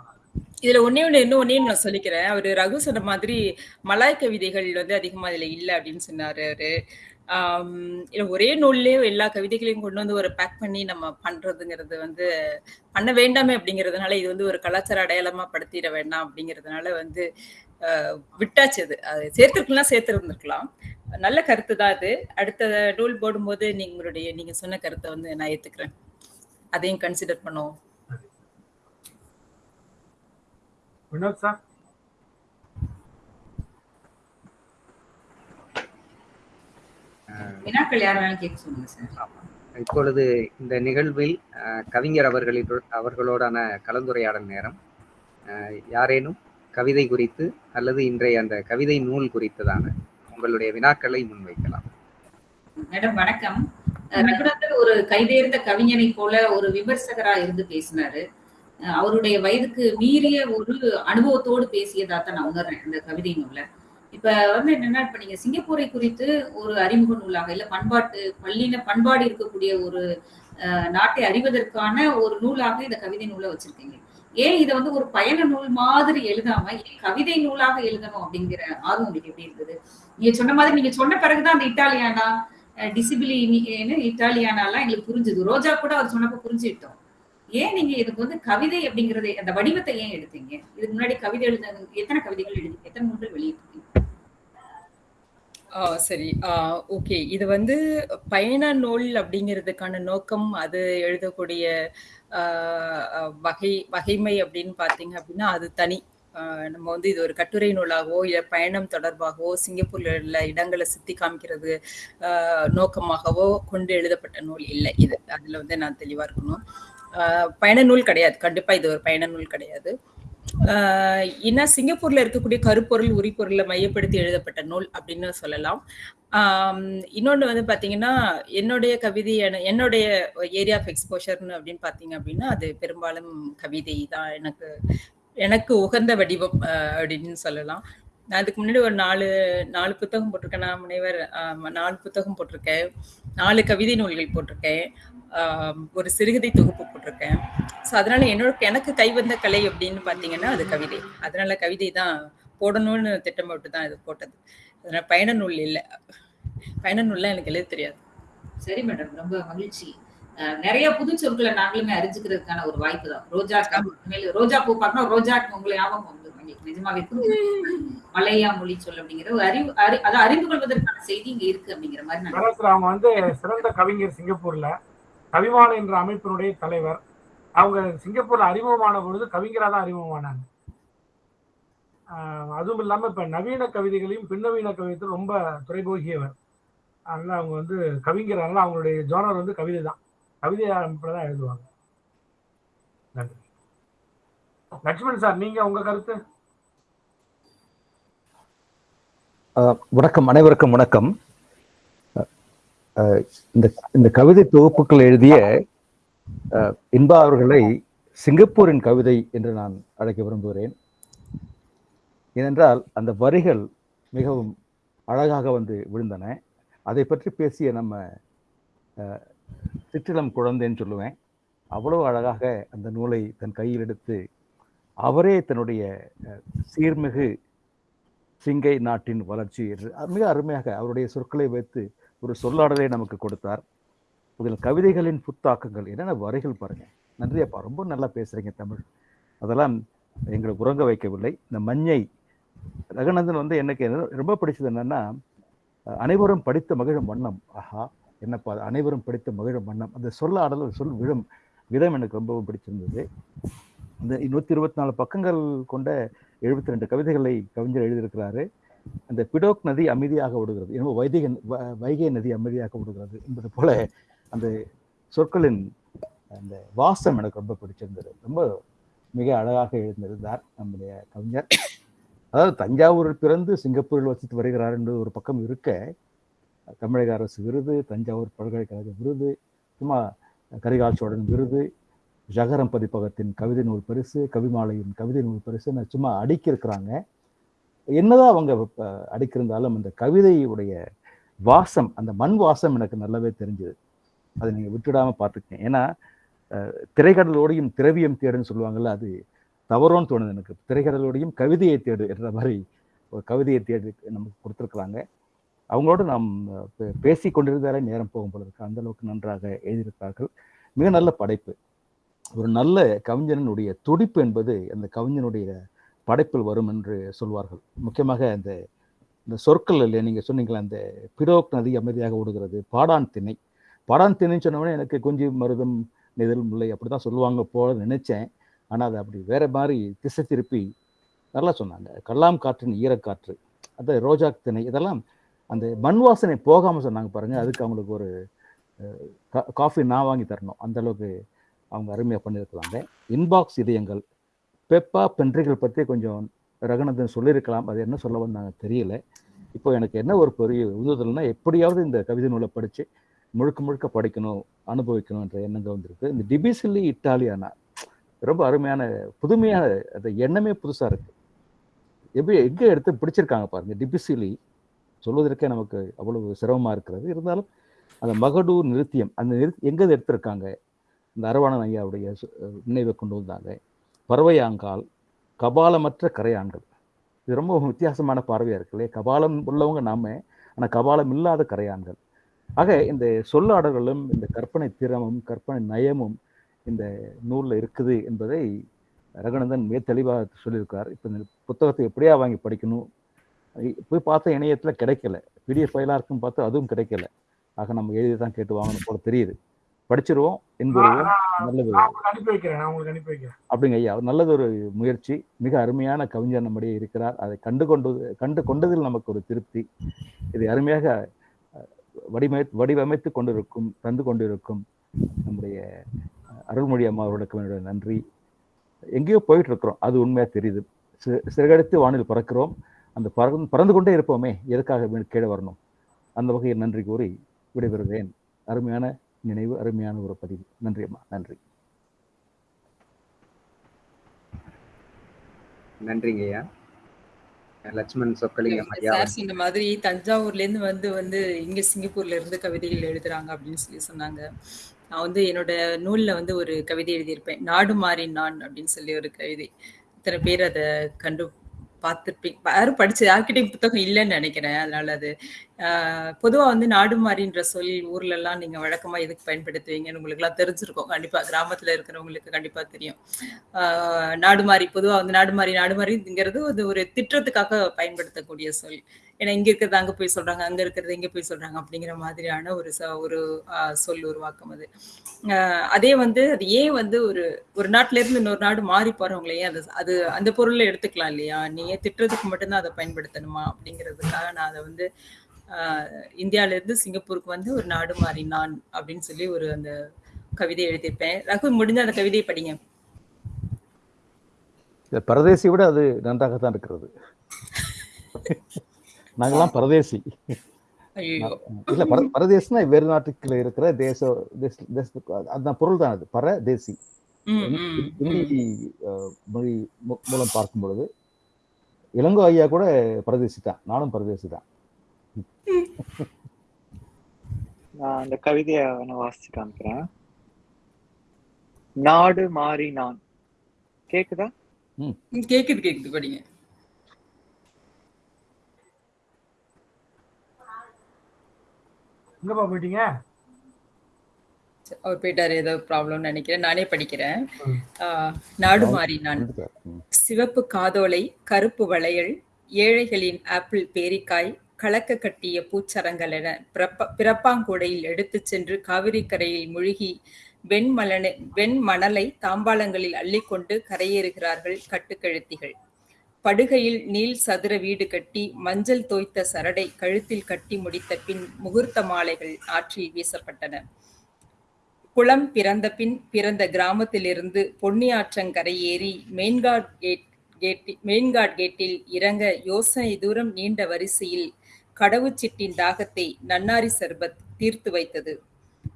S5: இதுல ஒன்னே ஒண்ணு இன்னும் ஒன்னே நான் சொல்லிக்கிறேன். அவரு ரகு சொன்ன மாதிரி மலாய் கவிதைகள் வந்து அதிகமா இதுல இல்ல அப்படின்னு சொன்னாரு அவரு. ஒரே நூல்லே எல்லா கவிதைகளையும் கொண்டு வந்து ஒரு பேக் பண்ணி நம்ம பண்றதுங்கிறது வந்து பண்ண வேண்டாமே அப்படிங்கிறதுனால இது வந்து ஒரு கலாச்சார அடையாளமா படுத்திட வேண்டாம் அப்படிங்கிறதுனால வந்து விட்டாச்சு அது. அது சேர்த்துருக்கலாம் சேர்த்துருந்துருக்கலாம். நல்ல கருத்து தான் அது. அடுத்த நூல் போடும்போது நீங்களுடைய நீங்க சொன்ன கருத்தை வந்து நான் ஏத்துக்கிறேன். அதையும் கன்சிடர் பண்ணுவோம்.
S4: வினோத் சார்
S2: இப்பொழுது இந்த நிகழ்வில் கவிஞர் அவர்களின் அவர்களோடான கலந்துரையாடல் நேரம். யாரேனும் கவிதை குறித்து அல்லது இன்றைய அந்த கவிதை நூல் குறித்ததான உங்களுடைய வினாக்களை முன்வைக்கலாம்.
S1: மேடம் வணக்கம். ரகுநாதன் ஒரு கைதேர்ந்த கவிஞனை போல ஒரு விமர்சகரா இருந்து பேசினாரு. அவருடைய வயதுக்கு மீறிய ஒரு அனுபவத்தோடு பேசியதா தான் நான் உணர்றேன் இந்த கவிதை நூல இப்ப வந்து என்னன்னா இப்ப நீங்க சிங்கப்பூரை குறித்து ஒரு அறிமுக நூலாக இல்ல பண்பாட்டு பள்ளின பண்பாடு இருக்கக்கூடிய ஒரு நாட்டை அறிவதற்கான ஒரு நூலாக இந்த கவிதை நூலை வச்சிருக்கீங்க. ஏன் இதை வந்து ஒரு பயண நூல் மாதிரி எழுதாம ஏன் கவிதை நூலாக எழுதணும் அப்படிங்கிற ஆர்வம் உங்களுக்கு எப்படி இருந்தது? நீங்க சொன்ன மாதிரி நீங்க சொன்ன பிறகுதான் அந்த இட்டாலியானா டிசிபிலி இட்டாலியானாலாம் எங்களுக்கு புரிஞ்சுது. ரோஜா கூட அவர் சொன்னப்ப புரிஞ்சுக்கிட்டோம். ஏன் நீங்க இதுக்கு வந்து கவிதை அப்படிங்கறது அந்த வடிவத்தை ஏன் எடுத்தீங்க? இதுக்கு முன்னாடி கவிதை எழுத எத்தனை கவிதைகள் எழுதி எத்தனை நூல்கள் வெளியிட்டிருக்கீங்க
S5: சரி. ஓகே. இது வந்து பயண நூல் அப்படிங்கிறதுக்கான நோக்கம் அது எழுதக்கூடிய வகை வகைமை அப்படின்னு பார்த்தீங்க அப்படின்னா அது தனி. நம்ம வந்து இது ஒரு கட்டுரை நூலாகவோ இல்லை பயணம் தொடர்பாகவோ சிங்கப்பூர்ல உள்ள இடங்களை சுத்தி காமிக்கிறது நோக்கமாகவோ கொண்டு எழுதப்பட்ட நூல் இல்லை இது. அதுல வந்து நான் தெளிவா இருக்கணும். பயண நூல் கிடையாது. கண்டிப்பா இது ஒரு பயண நூல் கிடையாது. ஆஹ் ஏன்னா சிங்கப்பூர்ல இருக்கக்கூடிய கருப்பொருள் உரிப்பொருளை மையப்படுத்தி எழுதப்பட்ட நூல் அப்படின்னு சொல்லலாம். இன்னொன்று இன்னொன்னு வந்து பாத்தீங்கன்னா என்னுடைய கவிதை என்னுடைய ஏரியா ஆஃப் எக்ஸ்போஷர்னு அப்படின்னு பார்த்தீங்க அப்படின்னா அது பெரும்பாலும் கவிதை தான் எனக்கு எனக்கு உகந்த வடிவம் அப்படின்னு சொல்லலாம். நான் அதுக்கு முன்னாடி ஒரு நாலு நாலு புத்தகம் போட்டிருக்கேன். நான் முனைவர் நாலு புத்தகம் போட்டிருக்கேன். நாலு கவிதை நூல்கள் போட்டிருக்கேன். ஒரு சிறுகதை தொகுப்பு போட்டிருக்கேன். ஸோ அதனால என்னோட எனக்கு கைவந்த கலை அப்படின்னு பார்த்தீங்கன்னா அது கவிதை. அதனால கவிதை தான் போடணும்னு திட்டமிட்டு தான் இது போட்டது. அதனால பயண நூல் இல்லை. பயண நூல்லாம் எனக்கு எழுத தெரியாது.
S1: சரி மேடம் ரொம்ப மகிழ்ச்சி. அஹ் நிறைய புது சொற்களை நாங்களுமே அறிஞ்சுக்கிறதுக்கான ஒரு வாய்ப்பு தான். ரோஜா ரோஜா பூ பார்க்கணும். ரோஜா உங்களை ஞாபகம் வந்து எங்களுக்கு நிஜமாவே மலையா மொழி சொல் அப்படிங்கிற ஒரு அறிவு அறி- அதை அறிந்து கொள்வதற்கான செய்தி இங்க இருக்கு அப்படிங்கிற மாதிரி
S4: அவங்க வந்து சிறந்த கவிஞர் சிங்கப்பூர்ல. கவிமாலை என்ற அமைப்பினுடைய தலைவர். அவங்க சிங்கப்பூர்ல அறிமுகமான பொழுது கவிஞராக தான் அறிமுகமானாங்க. அதுவும் இல்லாமல் இப்ப நவீன கவிதைகளையும் பின்னவீன கவிதையும் ரொம்ப துறைபோகியவர். அதனால அவங்க வந்து கவிஞர். அதனால அவங்களுடைய ஜோனர் வந்து கவிதை தான். கவிதை அமைப்புல தான் எழுதுவாங்க. நன்றி. லட்சுமண் சார் நீங்க உங்க கருத்து?
S6: வணக்கம். அனைவருக்கும் வணக்கம். இந்த இந்த கவிதை தொகுப்புகள் எழுதிய அஹ், இன்பா அவர்களை சிங்கப்பூரின் கவிதை என்று நான் அழைக்க விரும்புகிறேன். ஏனென்றால் அந்த வரிகள் மிகவும் அழகாக வந்து விழுந்தன. அதை பற்றி பேசிய நம்ம சிற்றிலம் குழந்தைன்னு சொல்லுவேன். அவ்வளவு அழகாக அந்த நூலை தன் கையில் எடுத்து அவரே தன்னுடைய சீர்மிகு சிங்கை நாட்டின் வளர்ச்சி என்று மிக அருமையாக அவருடைய சொற்களை வைத்து ஒரு சொல்லாடலை நமக்கு கொடுத்தார். இதில் கவிதைகளின் புத்தாக்கங்கள் என்னென்ன வரிகள் பாருங்கள் நன்றி அப்பா ரொம்ப நல்லா பேசுகிறீங்க தமிழ். அதெல்லாம் எங்களை உறங்க வைக்கவில்லை. இந்த மஞ்சை ரகுநந்தன் வந்து எனக்கு என்ன- ரொம்ப பிடிச்சது என்னென்னா அனைவரும் படித்த மகிழும் வண்ணம். ஆஹா என்னப்பா அது, அனைவரும் படித்த மகிழும் வண்ணம். அந்த சொல்லாடல் ஒரு சொல் விழும் விதம் எனக்கு ரொம்பவும் பிடிச்சிருந்தது. இந்த நூற்றி இருபத்தி நாலு பக்கங்கள் கொண்ட எழுபத்தி ரெண்டு கவிதைகளை கவிஞர் எழுதியிருக்கிறாரு. அந்த பிடோக் நதி அமைதியாக விடுகிறது எனவே வைதிக வ- வைகை நதி அமைதியாக விடுகிறது என்பது போல அந்த சொற்களின் அந்த வாசம் எனக்கு ரொம்ப பிடிச்சிருந்தது. ரொம்ப மிக அழகாக எழுந்திருந்தார் நம்முடைய கவிஞர். அதாவது தஞ்சாவூரில் பிறந்து சிங்கப்பூரில் வசித்து வருகிறார் என்று ஒரு பக்கம் இருக்க தமிழக அரசு விருது தஞ்சாவூர் பல்கலைக்கழக விருது சும்மா கரிகால் சோழன் விருது ஜகரம் பதிப்பகத்தின் கவிதை நூல் பரிசு கவிமாலையின் கவிதை நூல் பரிசு சும்மா அடுக்கியிருக்கிறாங்க. என்னதான் அவங்க அடிக்கிருந்தாலும் அந்த கவிதையுடைய வாசம் அந்த மண் வாசம் எனக்கு நல்லாவே தெரிஞ்சது. அதை நீங்கள் விட்டுடாமல் பார்த்துக்கேன் ஏன்னா திரைக்கடலோடையும் திரவியம் தேடுன்னு சொல்லுவாங்கள்ல அது தவறோன்னு தோணுது எனக்கு. திரைக்கடலோடையும் கவிதையை தேடு என்ற மாதிரி ஒரு கவிதையை தேடி நமக்கு கொடுத்துருக்குறாங்க அவங்களோட நாம் பே- பேசி கொண்டிருந்தாலே நேரம் போகும் போல இருக்கு. அந்த அளவுக்கு நன்றாக எழுதியிருக்கிறார்கள். மிக நல்ல படைப்பு. ஒரு நல்ல கவிஞனுடைய துடிப்பு என்பது அந்த கவிஞனுடைய படைப்பில் வரும் என்று சொல்வார்கள். முக்கியமாக அந்த இந்த சொற்கள் இல்லையா நீங்கள் சொன்னீங்களே அந்த பிரோக் நதி அமைதியாக ஓடுகிறது பாடான் திணை. பாடான் திணைன்னு சொன்னவொடனே எனக்கு கொஞ்சம் மருதம் நெதில் முல்லை அப்படி தான் சொல்லுவாங்க போல நினைச்சேன். ஆனால் அது அப்படி வேற மாதிரி திசை திருப்பி நல்லா சொன்னாங்க. கல்லாம் காற்றின் ஈரக்காற்று அந்த ரோஜா திணை இதெல்லாம் அந்த மண் வாசனை போகாமல் சொன்னாங்க பாருங்கள் அதுக்கு அவங்களுக்கு ஒரு கா- காஃபி நான் வாங்கி தரணும். அந்தளவுக்கு அவங்க அருமையாக பண்ணியிருக்கிறாங்க. இன்பாக்ஸ் இதயங்கள் பெப்பா பென்றிகள் பற்றி கொஞ்சம் ரகுநந்தன் சொல்லியிருக்கலாம். அது என்ன சொல்ல வந்தாங்க தெரியல. இப்போ எனக்கு என்ன ஒரு பெரிய உந்துதல்னா எப்படியாவது இந்த கவிதை நூலை படித்து முழுக்க முழுக்க படிக்கணும் அனுபவிக்கணும் என்ற எண்ணங்கள் வந்திருக்கு. இந்த டிபிசில்லி இட்டாலியானா ரொம்ப அருமையான புதுமையான அந்த எண்ணமே புதுசாக இருக்கு. எப்படி எங்கே எடுத்து பிடிச்சிருக்காங்க பாருங்க டிபிசிலி. சொல்வதற்கே நமக்கு அவ்வளவு சிரமமாக இருக்கிறது. இருந்தாலும் அந்த மகடூர் நிறுத்தியம் அந்த நிறு எங்கே எடுத்திருக்காங்க? இந்த அரவாணன் ஐயாவுடைய நினைவை கொண்டு வந்தாங்க. பறவையாங்கால் கபாலமற்ற கரையான்கள். இது ரொம்ப வித்தியாசமான பார்வையாக இருக்கு இல்லையா? கபாலம் உள்ளவங்க நாம ஆனால் கபாலம் இல்லாத கரையான்கள். ஆக இந்த சொல்லாடல்களும் இந்த கற்பனை திறமும் கற்பனை நயமும் இந்த நூலில் இருக்குது என்பதை ரகுநந்தன் மிக தெளிவாக சொல்லியிருக்கார். இப்போ இந்த புத்தகத்தை எப்படியா வாங்கி படிக்கணும்? போய் பார்த்தா இணையத்தில் கிடைக்கல. பிடிஎஃப் ஃபைலாக இருக்குன்னு பார்த்தா அதுவும் கிடைக்கல. ஆக நம்ம எழுதி தான் கேட்டு வாங்கணும் போல தெரியுது. படிச்சிருவோம். என்பதுவும் நல்லது. அப்படிங்க ஐயா நல்லதொரு முயற்சி. மிக அருமையான கவிஞர் நம்முடைய இருக்கிறார். அதை கண்டு கொண்டு கண்டு கொண்டதில் நமக்கு ஒரு திருப்தி. இதை அருமையாக வடிவமை வடிவமைத்து கொண்டிருக்கும் தந்து கொண்டிருக்கும் நம்முடைய அருள்மொழி அம்மா அவர்களுக்கு என்னுடைய நன்றி. எங்கேயோ போயிட்டு இருக்கிறோம் அது உண்மையா தெரியுது. சிறகடித்து வானில் பறக்கிறோம். அந்த பறந்து பறந்து கொண்டே இருப்போமே. எதுக்காக கீழே வரணும்? அந்த வகையில் நன்றி கூறி விடைபெறுகிறேன். அருமையான நினைவு அருமையான ஒரு பதிவு. நன்றி அம்மா. நன்றி.
S2: நன்றிங்க ஐயா. லட்சுமண் சொக்கலிங்கம்
S5: சொன்ன மாதிரி தஞ்சாவூர்ல இருந்து வந்து வந்து இங்க சிங்கப்பூர்ல இருந்து கவிதைகள் எழுதுறாங்க அப்படின்னு சொல்லி சொன்னாங்க. நான் வந்து என்னோட நூல்ல வந்து ஒரு கவிதை எழுதியிருப்பேன். நாடு மாறி நான் அப்படின்னு சொல்லி ஒரு கவிதை. இத்தனை பேர் அதை கண்டு பார்த்துருப்பீங்க. யாரும் படிச்சு யார்கிட்டயும் புத்தகம் இல்லைன்னு நினைக்கிறேன். அதனால அது பொதுவாக பொதுவா வந்து நாடு மாறின்ற சொல் ஊர்ல எல்லாம் நீங்க வழக்கமா எதுக்கு பயன்படுத்துவீங்கன்னு உங்களுக்கு எல்லாம் தெரிஞ்சிருக்கும். கண்டிப்பா கிராமத்துல இருக்கிறவங்களுக்கு கண்டிப்பா தெரியும். ஆஹ் நாடு மாறி பொதுவா வந்து நாடு மாறி நாடு மாறிங்கிறது அது ஒரு திட்டத்துக்காக பயன்படுத்தக்கூடிய சொல். ஏன்னா இங்க இருக்கிறது அங்க போய் சொல்றாங்க அங்க இருக்கிறது இங்க போய் சொல்றாங்க அப்படிங்கிற மாதிரியான ஒரு ச- ஒரு சொல் உருவாக்கம் அது. ஆஹ் அதே வந்து அது ஏன் வந்து ஒரு ஒரு நாட்டில இருந்து இன்னொரு நாடு மாறி போறவங்களையே அது அது அந்த பொருளை எடுத்துக்கலாம் இல்லையா? நீ ஏன் திட்டுறதுக்கு மட்டும்தான் அதை பயன்படுத்தணுமா அப்படிங்கிறதுக்காக நான் அதை வந்து இருந்து சிங்கப்பூருக்கு வந்து ஒரு நாடு மாறி நான் அப்படின்னு சொல்லி ஒரு அந்த கவிதை எழுதியிருப்பேன். ரகு முடிஞ்ச அந்த கவிதையை படிங்க.
S6: பரதேசி விட அது நன்றாகத்தான் இருக்கிறது. நாங்கெல்லாம் பரதேசி. இல்ல பர பரதேசினா வேறு நாட்டுக்குள்ள இருக்கிற தேச அந்த பொருள் தான் அது. பரதேசி. ஹிந்தி மொழி மூலம் பார்க்கும் பொழுது இளங்கோ ஐயா கூட பரதேசி தான் நானும் பரதேசி தான்
S3: நான் அந்த கவிதையை நான் வாசிச்சு காமிக்கிறேன். நாடு மாறி நான். கேக்குதா?
S5: கேக்குது கேக்குது. படிங்க.
S4: எங்கப்பா போயிட்டீங்க?
S5: அவர் போயிட்டாரு ஏதோ ப்ராப்ளம் நினைக்கிறேன். நானே படிக்கிறேன். நாடு மாறி நான். சிவப்பு காதோலை கருப்பு வளையல் ஏழைகளின் ஆப்பிள் பேரிக்காய் கலக்க கட்டிய பூச்சரங்கள் என பிறப்ப பிறப்பாங்கூடையில் எடுத்து சென்று காவிரி கரையில் முழுகி வெண்மலனை வெண்மணலை தாம்பாளங்களில் அள்ளிக்கொண்டு கரையேறுகிறார்கள் கட்டுக்கழுத்திகள். படுகையில் நீள் சதுர வீடு கட்டி மஞ்சள் தோய்த்த சரடை கழுத்தில் கட்டி முடித்த பின் முகூர்த்த மாலைகள் ஆற்றில் வீசப்பட்டன. குளம் பிறந்த பின் பிறந்த கிராமத்திலிருந்து பொன்னியாற்றங்கரையேறி மெயின்காட் கேட் கேட்டி மெயின்காட் கேட்டில் இறங்க யோசனை தூரம் நீண்ட வரிசையில் கடவுச்சிட்டின் தாகத்தை நன்னாரி சர்பத் தீர்த்து வைத்தது.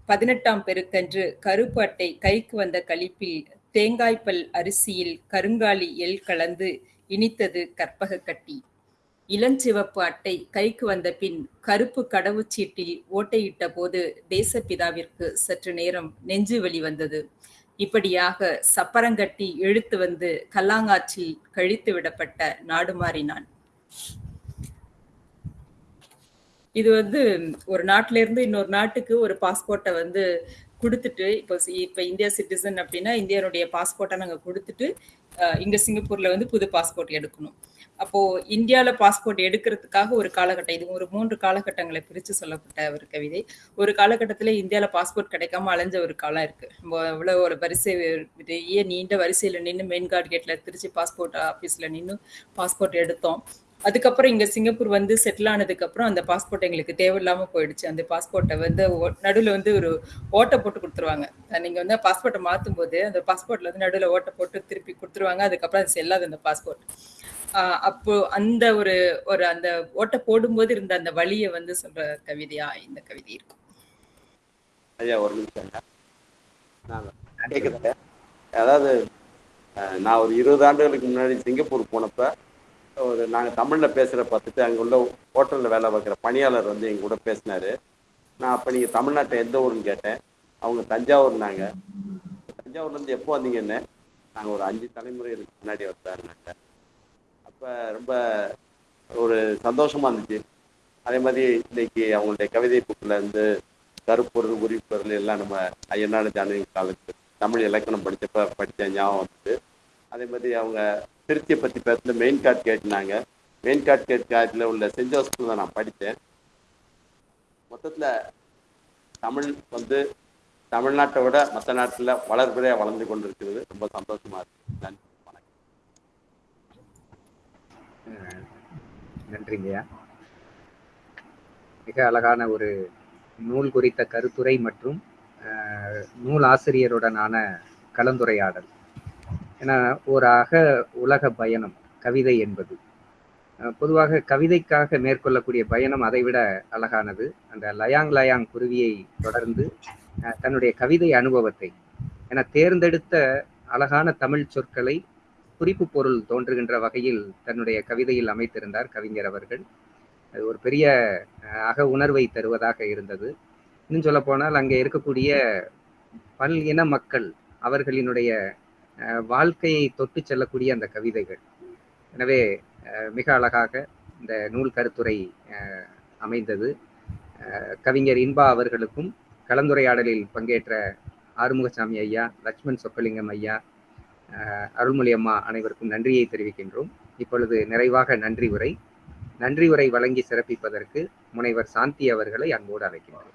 S5: பதினெட்டாம் பெருக்கன்று கருப்பு அட்டை கைக்கு வந்த கழிப்பில் தேங்காய்பல் அரிசியில் கருங்காலி எல் கலந்து இனித்தது கற்பக கட்டி. இளஞ்சிவப்பு அட்டை கைக்கு வந்த பின் கருப்பு கடவுச்சீட்டில் ஓட்டையிட்ட போது தேசப்பிதாவிற்கு சற்று நேரம் நெஞ்சு வலி வந்தது. இப்படியாக சப்பரங்கட்டி இழுத்து வந்து கல்லாங்காற்றில் கழித்து விடப்பட்ட நாடு மாறினான் இது வந்து ஒரு நாட்டில இருந்து இன்னொரு நாட்டுக்கு ஒரு பாஸ்போர்ட்டை வந்து கொடுத்துட்டு இப்போ இப்போ இந்தியா சிட்டிசன் அப்படின்னா இந்தியனுடைய பாஸ்போர்ட்டை நாங்கள் கொடுத்துட்டு இங்கே சிங்கப்பூர்ல வந்து புது பாஸ்போர்ட் எடுக்கணும். அப்போ இந்தியாவில் பாஸ்போர்ட் எடுக்கிறதுக்காக ஒரு காலகட்டம் இது ஒரு மூன்று காலகட்டங்களை பிரித்து சொல்லப்பட்ட ஒரு கவிதை. ஒரு காலகட்டத்தில் இந்தியாவில் பாஸ்போர்ட் கிடைக்காம அலைஞ்ச ஒரு காலம் இருக்கு. நம்ம ஒரு வரிசை பெரிய நீண்ட வரிசையில் நின்று மெயின் கார்டு கேட்டில் திருச்சி பாஸ்போர்ட் ஆஃபீஸில் நின்று பாஸ்போர்ட் எடுத்தோம். அதுக்கப்புறம் இங்க சிங்கப்பூர் வந்து செட்டில் ஆனதுக்கு அப்புறம் அந்த பாஸ்போர்ட் எங்களுக்கு தேவையில்லாம போயிடுச்சு. அந்த பாஸ்போர்ட்டை வந்து நடுவில் வந்து ஒரு ஓட்டை போட்டு கொடுத்துருவாங்க. நீங்க வந்து பாஸ்போர்ட்டை மாற்றும் போது அந்த பாஸ்போர்ட்ல வந்து நடுவில் ஓட்டை போட்டு திருப்பி கொடுத்துருவாங்க. அதுக்கப்புறம் அது செல்லாது அந்த பாஸ்போர்ட் அப்போ அந்த ஒரு ஒரு அந்த ஓட்டை போடும்போது இருந்த அந்த வழியை வந்து சொல்ற கவிதையா இந்த கவிதை இருக்கும்.
S7: ஐயா ஒரு நிமிஷம் அதாவது நான் ஒரு இருபது ஆண்டுகளுக்கு முன்னாடி சிங்கப்பூர் போனப்ப ஒரு நாங்கள் தமிழில் பேசுகிற பார்த்துட்டு அங்கே உள்ள ஹோட்டலில் வேலை பார்க்குற பணியாளர் வந்து எங்கள் கூட பேசினாரு. நான் அப்போ நீங்கள் தமிழ்நாட்டை எந்த ஊருன்னு கேட்டேன். அவங்க தஞ்சாவூர்னாங்க தஞ்சாவூர்லேருந்து எப்போ வந்தீங்கன்னு? நாங்கள் ஒரு அஞ்சு தலைமுறைகளுக்கு முன்னாடி வந்தாருனாங்க அப்போ ரொம்ப ஒரு சந்தோஷமாக இருந்துச்சு. அதே மாதிரி இன்னைக்கு அவங்களுடைய கவிதை புக்கில் இருந்து கருப்பொருள் உரிப்பொருள் எல்லாம் நம்ம ஐயனாடு ஜானகி காலத்து தமிழ் இலக்கணம் படித்தப்ப படித்த ஞாபகம் வந்துட்டு அதே மாதிரி அவங்க திருச்சியை பற்றி பேசுகிற மெயின் கார்ட் கேட்டுனாங்க மெயின் கார்ட் கேட் காட்டில் உள்ள சென்ட் ஜோசப்ல தான் நான் படித்தேன். மொத்தத்தில் தமிழ் வந்து தமிழ்நாட்டை விட மற்ற நாட்டில் வளர்பிறையாக வளர்ந்து கொண்டு இருக்கிறது ரொம்ப சந்தோஷமா இருக்கு. நன்றி. வணக்கம்.
S2: நன்றிங்கய்யா மிக அழகான ஒரு நூல் குறித்த கருத்துரை மற்றும் நூல் ஆசிரியருடனான கலந்துரையாடல். ஏன்னா ஒரு அக உலக பயணம் கவிதை என்பது. பொதுவாக கவிதைக்காக மேற்கொள்ளக்கூடிய பயணம் அதைவிட அழகானது. அந்த லயாங் லயாங் குருவியை தொடர்ந்து தன்னுடைய கவிதை அனுபவத்தை என தேர்ந்தெடுத்த அழகான தமிழ் சொற்களை குறிப்பு பொருள் தோன்றுகின்ற வகையில் தன்னுடைய கவிதையில் அமைத்திருந்தார் கவிஞர் அவர்கள். அது ஒரு பெரிய அக உணர்வை தருவதாக இருந்தது. இன்னும் சொல்ல போனால் அங்கே இருக்கக்கூடிய பல் இன மக்கள் அவர்களினுடைய வாழ்க்கையை தொட்டு செல்லக்கூடிய அந்த கவிதைகள். எனவே மிக அழகாக இந்த நூல் கருத்துரை அமைந்தது. கவிஞர் இன்பா அவர்களுக்கும் கலந்துரையாடலில் பங்கேற்ற ஆறுமுகசாமி ஐயா லட்சுமண் சொக்கலிங்கம் ஐயா அருள்மொழி அம்மா அனைவருக்கும் நன்றியை தெரிவிக்கின்றோம். இப்பொழுது நிறைவாக நன்றி உரை. நன்றி உரை வழங்கி சிறப்பிப்பதற்கு முனைவர் சாந்தி அவர்களை அன்போடு அழைக்கின்றோம்.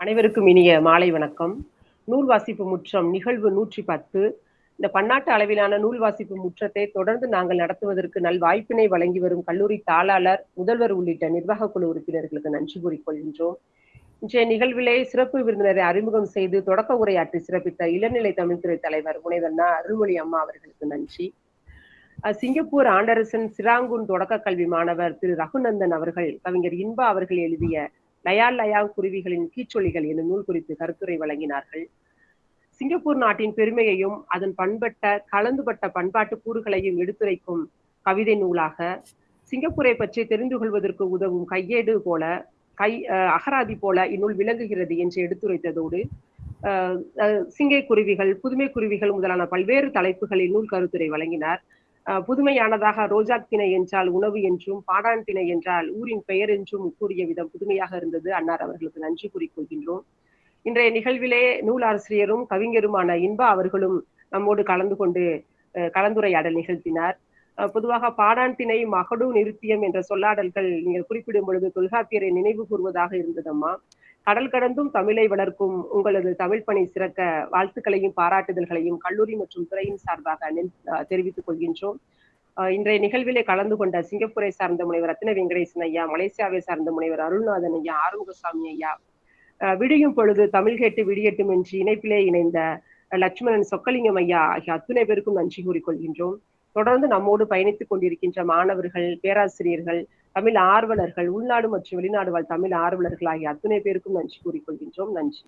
S8: அனைவருக்கும் இனிய மாலை வணக்கம். நூல் வாசிப்பு முற்றம் நிகழ்வு நூற்றி பத்து இந்த பன்னாட்டு அளவிலான நூல் வாசிப்பு முற்றத்தை தொடர்ந்து நாங்கள் நடத்துவதற்கு நல் வாய்ப்பினை வழங்கி வரும் கல்லூரி தாளாளர் முதல்வர் உள்ளிட்ட நிர்வாக குழு உறுப்பினர்களுக்கு நன்றி கூறிக்கொள்கின்றோம். இன்றைய நிகழ்விலே சிறப்பு விருந்தினரை அறிமுகம் செய்து தொடக்க உரையாற்றி சிறப்பித்த இளநிலை தமிழ்துறை தலைவர் முனைவர் அருள்மொழி அம்மா அவர்களுக்கு நன்றி. சிங்கப்பூர் ஆண்டரசன் சிராங்கூன் தொடக்க கல்வி மாணவர் திரு ரகுநந்தன் அவர்கள் கவிஞர் இன்பா அவர்கள் எழுதிய லயால் லயா குருவிகளின் கீச்சொலிகள் என்னும் நூல் குறித்து கருத்துரை வழங்கினார்கள். சிங்கப்பூர் நாட்டின் பெருமையையும் அதன் பண்பட்ட கலந்துபட்ட பண்பாட்டு கூறுகளையும் எடுத்துரைக்கும் கவிதை நூலாக சிங்கப்பூரை பற்றி தெரிந்து கொள்வதற்கு உதவும் கையேடு போல கை அகராதி போல இந்நூல் விளங்குகிறது என்று எடுத்துரைத்ததோடு சிங்கை குருவிகள் புதுமை குருவிகள் முதலான பல்வேறு தலைப்புகளில் நூல் கருத்துரை வழங்கினார். புதுமையானதாக ரோஜா திணை என்றால் உணவு என்றும் பாடான் திணை என்றால் ஊரின் பெயர் என்றும் கூறிய விதம் புதுமையாக இருந்தது. அன்னார் அவர்களுக்கு நன்றி கூறிக்கொள்கின்றோம் இன்றைய நிகழ்விலே நூல் ஆசிரியரும் கவிஞருமான இன்பா அவர்களும் நம்மோடு கலந்து கொண்டு கலந்துரையாடல் நிகழ்த்தினார். பொதுவாக பாடான் திணை மகடு நிருத்தியம் என்ற சொல்லாடல்கள் நீங்கள் குறிப்பிடும் பொழுது தொல்காப்பியரை நினைவு கூறுவதாக இருந்ததம்மா? கடல் கடந்தும் தமிழை வளர்க்கும் உங்களது தமிழ் பணி சிறக்க வாழ்த்துக்களையும் பாராட்டுதல்களையும் கல்லூரி மற்றும் துறையின் சார்பாக தெரிவித்துக் கொள்கின்றோம். இன்றைய நிகழ்விலே கலந்து கொண்ட சிங்கப்பூரை சார்ந்த முனைவர் ரத்ன வெங்கடேசன் ஐயா மலேசியாவை சார்ந்த முனைவர் அருள்நாதன் ஐயா ஆறுமுகசாமி ஐயா விடியும் பொழுது தமிழ் கேட்டு விடியட்டும் என்று இணைப்பிலே இணைந்த லட்சுமணன் சொக்கலிங்கம் ஐயா ஆகிய அத்துணை பேருக்கும் நன்றி கூறிக்கொள்கின்றோம் தொடர்ந்து நம்மோடு பயணித்துக் கொண்டிருக்கின்ற மாணவர்கள் பேராசிரியர்கள் தமிழ் ஆர்வலர்கள் உள்நாடு மற்றும் வெளிநாடு வாழ் தமிழ் ஆர்வலர்கள் ஆகிய அத்துணை பேருக்கும் நன்றி கூறிக்கொள்கின்றோம். நன்றி.